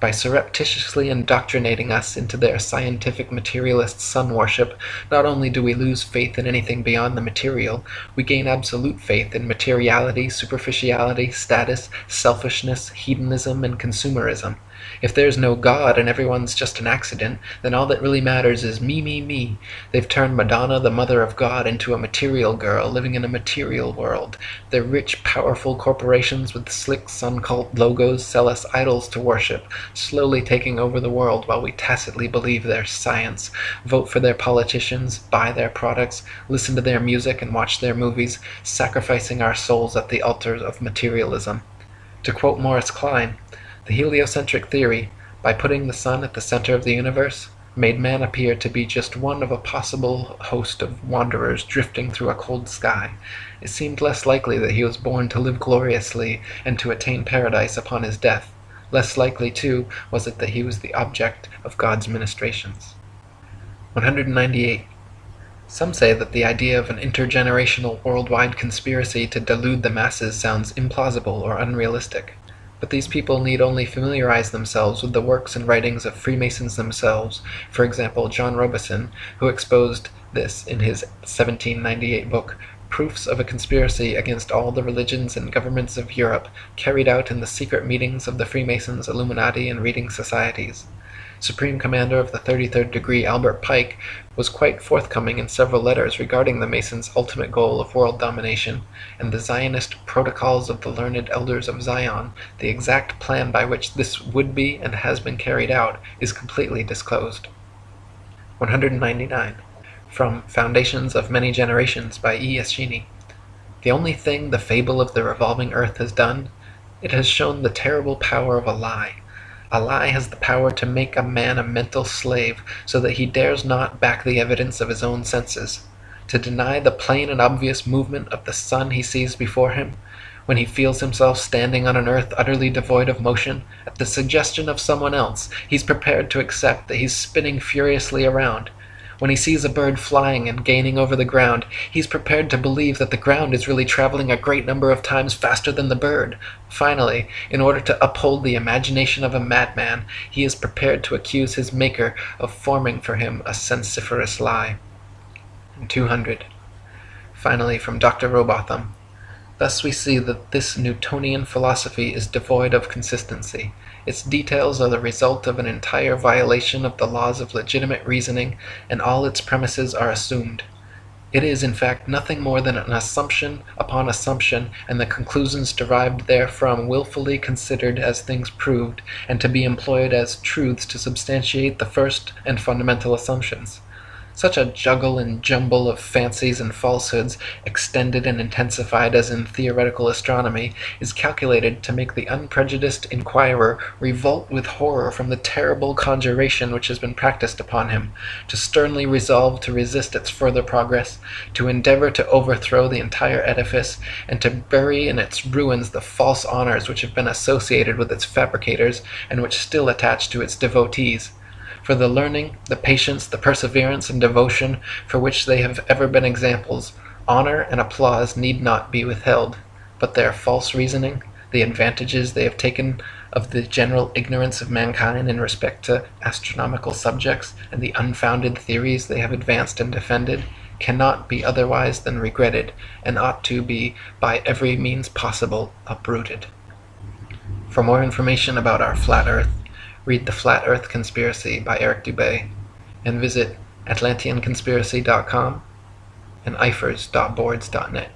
A: by surreptitiously indoctrinating us into their scientific materialist sun worship, not only do we lose faith in anything beyond the material, we gain absolute faith in materiality, superficiality, status, selfishness, hedonism, and consumerism. If there's no God and everyone's just an accident, then all that really matters is me, me, me. They've turned Madonna, the mother of God, into a material girl living in a material world. Their rich, powerful corporations with slick sun cult logos sell us idols to worship, slowly taking over the world while we tacitly believe their science, vote for their politicians, buy their products, listen to their music and watch their movies, sacrificing our souls at the altar of materialism. To quote Morris Kline, the heliocentric theory, by putting the sun at the center of the universe, made man appear to be just one of a possible host of wanderers drifting through a cold sky. It seemed less likely that he was born to live gloriously and to attain paradise upon his death. Less likely, too, was it that he was the object of God's ministrations. 198. Some say that the idea of an intergenerational worldwide conspiracy to delude the masses sounds implausible or unrealistic. But these people need only familiarize themselves with the works and writings of Freemasons themselves, for example John Robison, who exposed this in his 1798 book Proofs of a Conspiracy against all the Religions and Governments of Europe, carried out in the secret meetings of the Freemasons, Illuminati, and Reading Societies. Supreme Commander of the 33rd Degree Albert Pike was quite forthcoming in several letters regarding the Masons' ultimate goal of world domination, and the Zionist Protocols of the Learned Elders of Zion, the exact plan by which this would be and has been carried out, is completely disclosed. 199. From Foundations of Many Generations by E. Eschini. The only thing the fable of the revolving earth has done, it has shown the terrible power of a lie. A lie has the power to make a man a mental slave, so that he dares not back the evidence of his own senses. To deny the plain and obvious movement of the sun he sees before him, when he feels himself standing on an earth utterly devoid of motion, at the suggestion of someone else, he's prepared to accept that he's spinning furiously around. When he sees a bird flying and gaining over the ground, he's prepared to believe that the ground is really traveling a great number of times faster than the bird. Finally, in order to uphold the imagination of a madman, he is prepared to accuse his Maker of forming for him a sensiferous lie. 200. Finally, from Dr. Rowbotham. Thus we see that this Newtonian philosophy is devoid of consistency. Its details are the result of an entire violation of the laws of legitimate reasoning, and all its premises are assumed. It is, in fact, nothing more than an assumption upon assumption, and the conclusions derived therefrom wilfully considered as things proved, and to be employed as truths to substantiate the first and fundamental assumptions. Such a juggle and jumble of fancies and falsehoods, extended and intensified as in theoretical astronomy, is calculated to make the unprejudiced inquirer revolt with horror from the terrible conjuration which has been practised upon him, to sternly resolve to resist its further progress, to endeavour to overthrow the entire edifice, and to bury in its ruins the false honours which have been associated with its fabricators, and which still attach to its devotees. For the learning, the patience, the perseverance, and devotion for which they have ever been examples, honour and applause need not be withheld; but their false reasoning, the advantages they have taken of the general ignorance of mankind in respect to astronomical subjects, and the unfounded theories they have advanced and defended, cannot be otherwise than regretted, and ought to be by every means possible uprooted. For more information about our flat earth, read The Flat Earth Conspiracy by Eric Dubay, and visit atlanteanconspiracy.com and ifers.boards.net.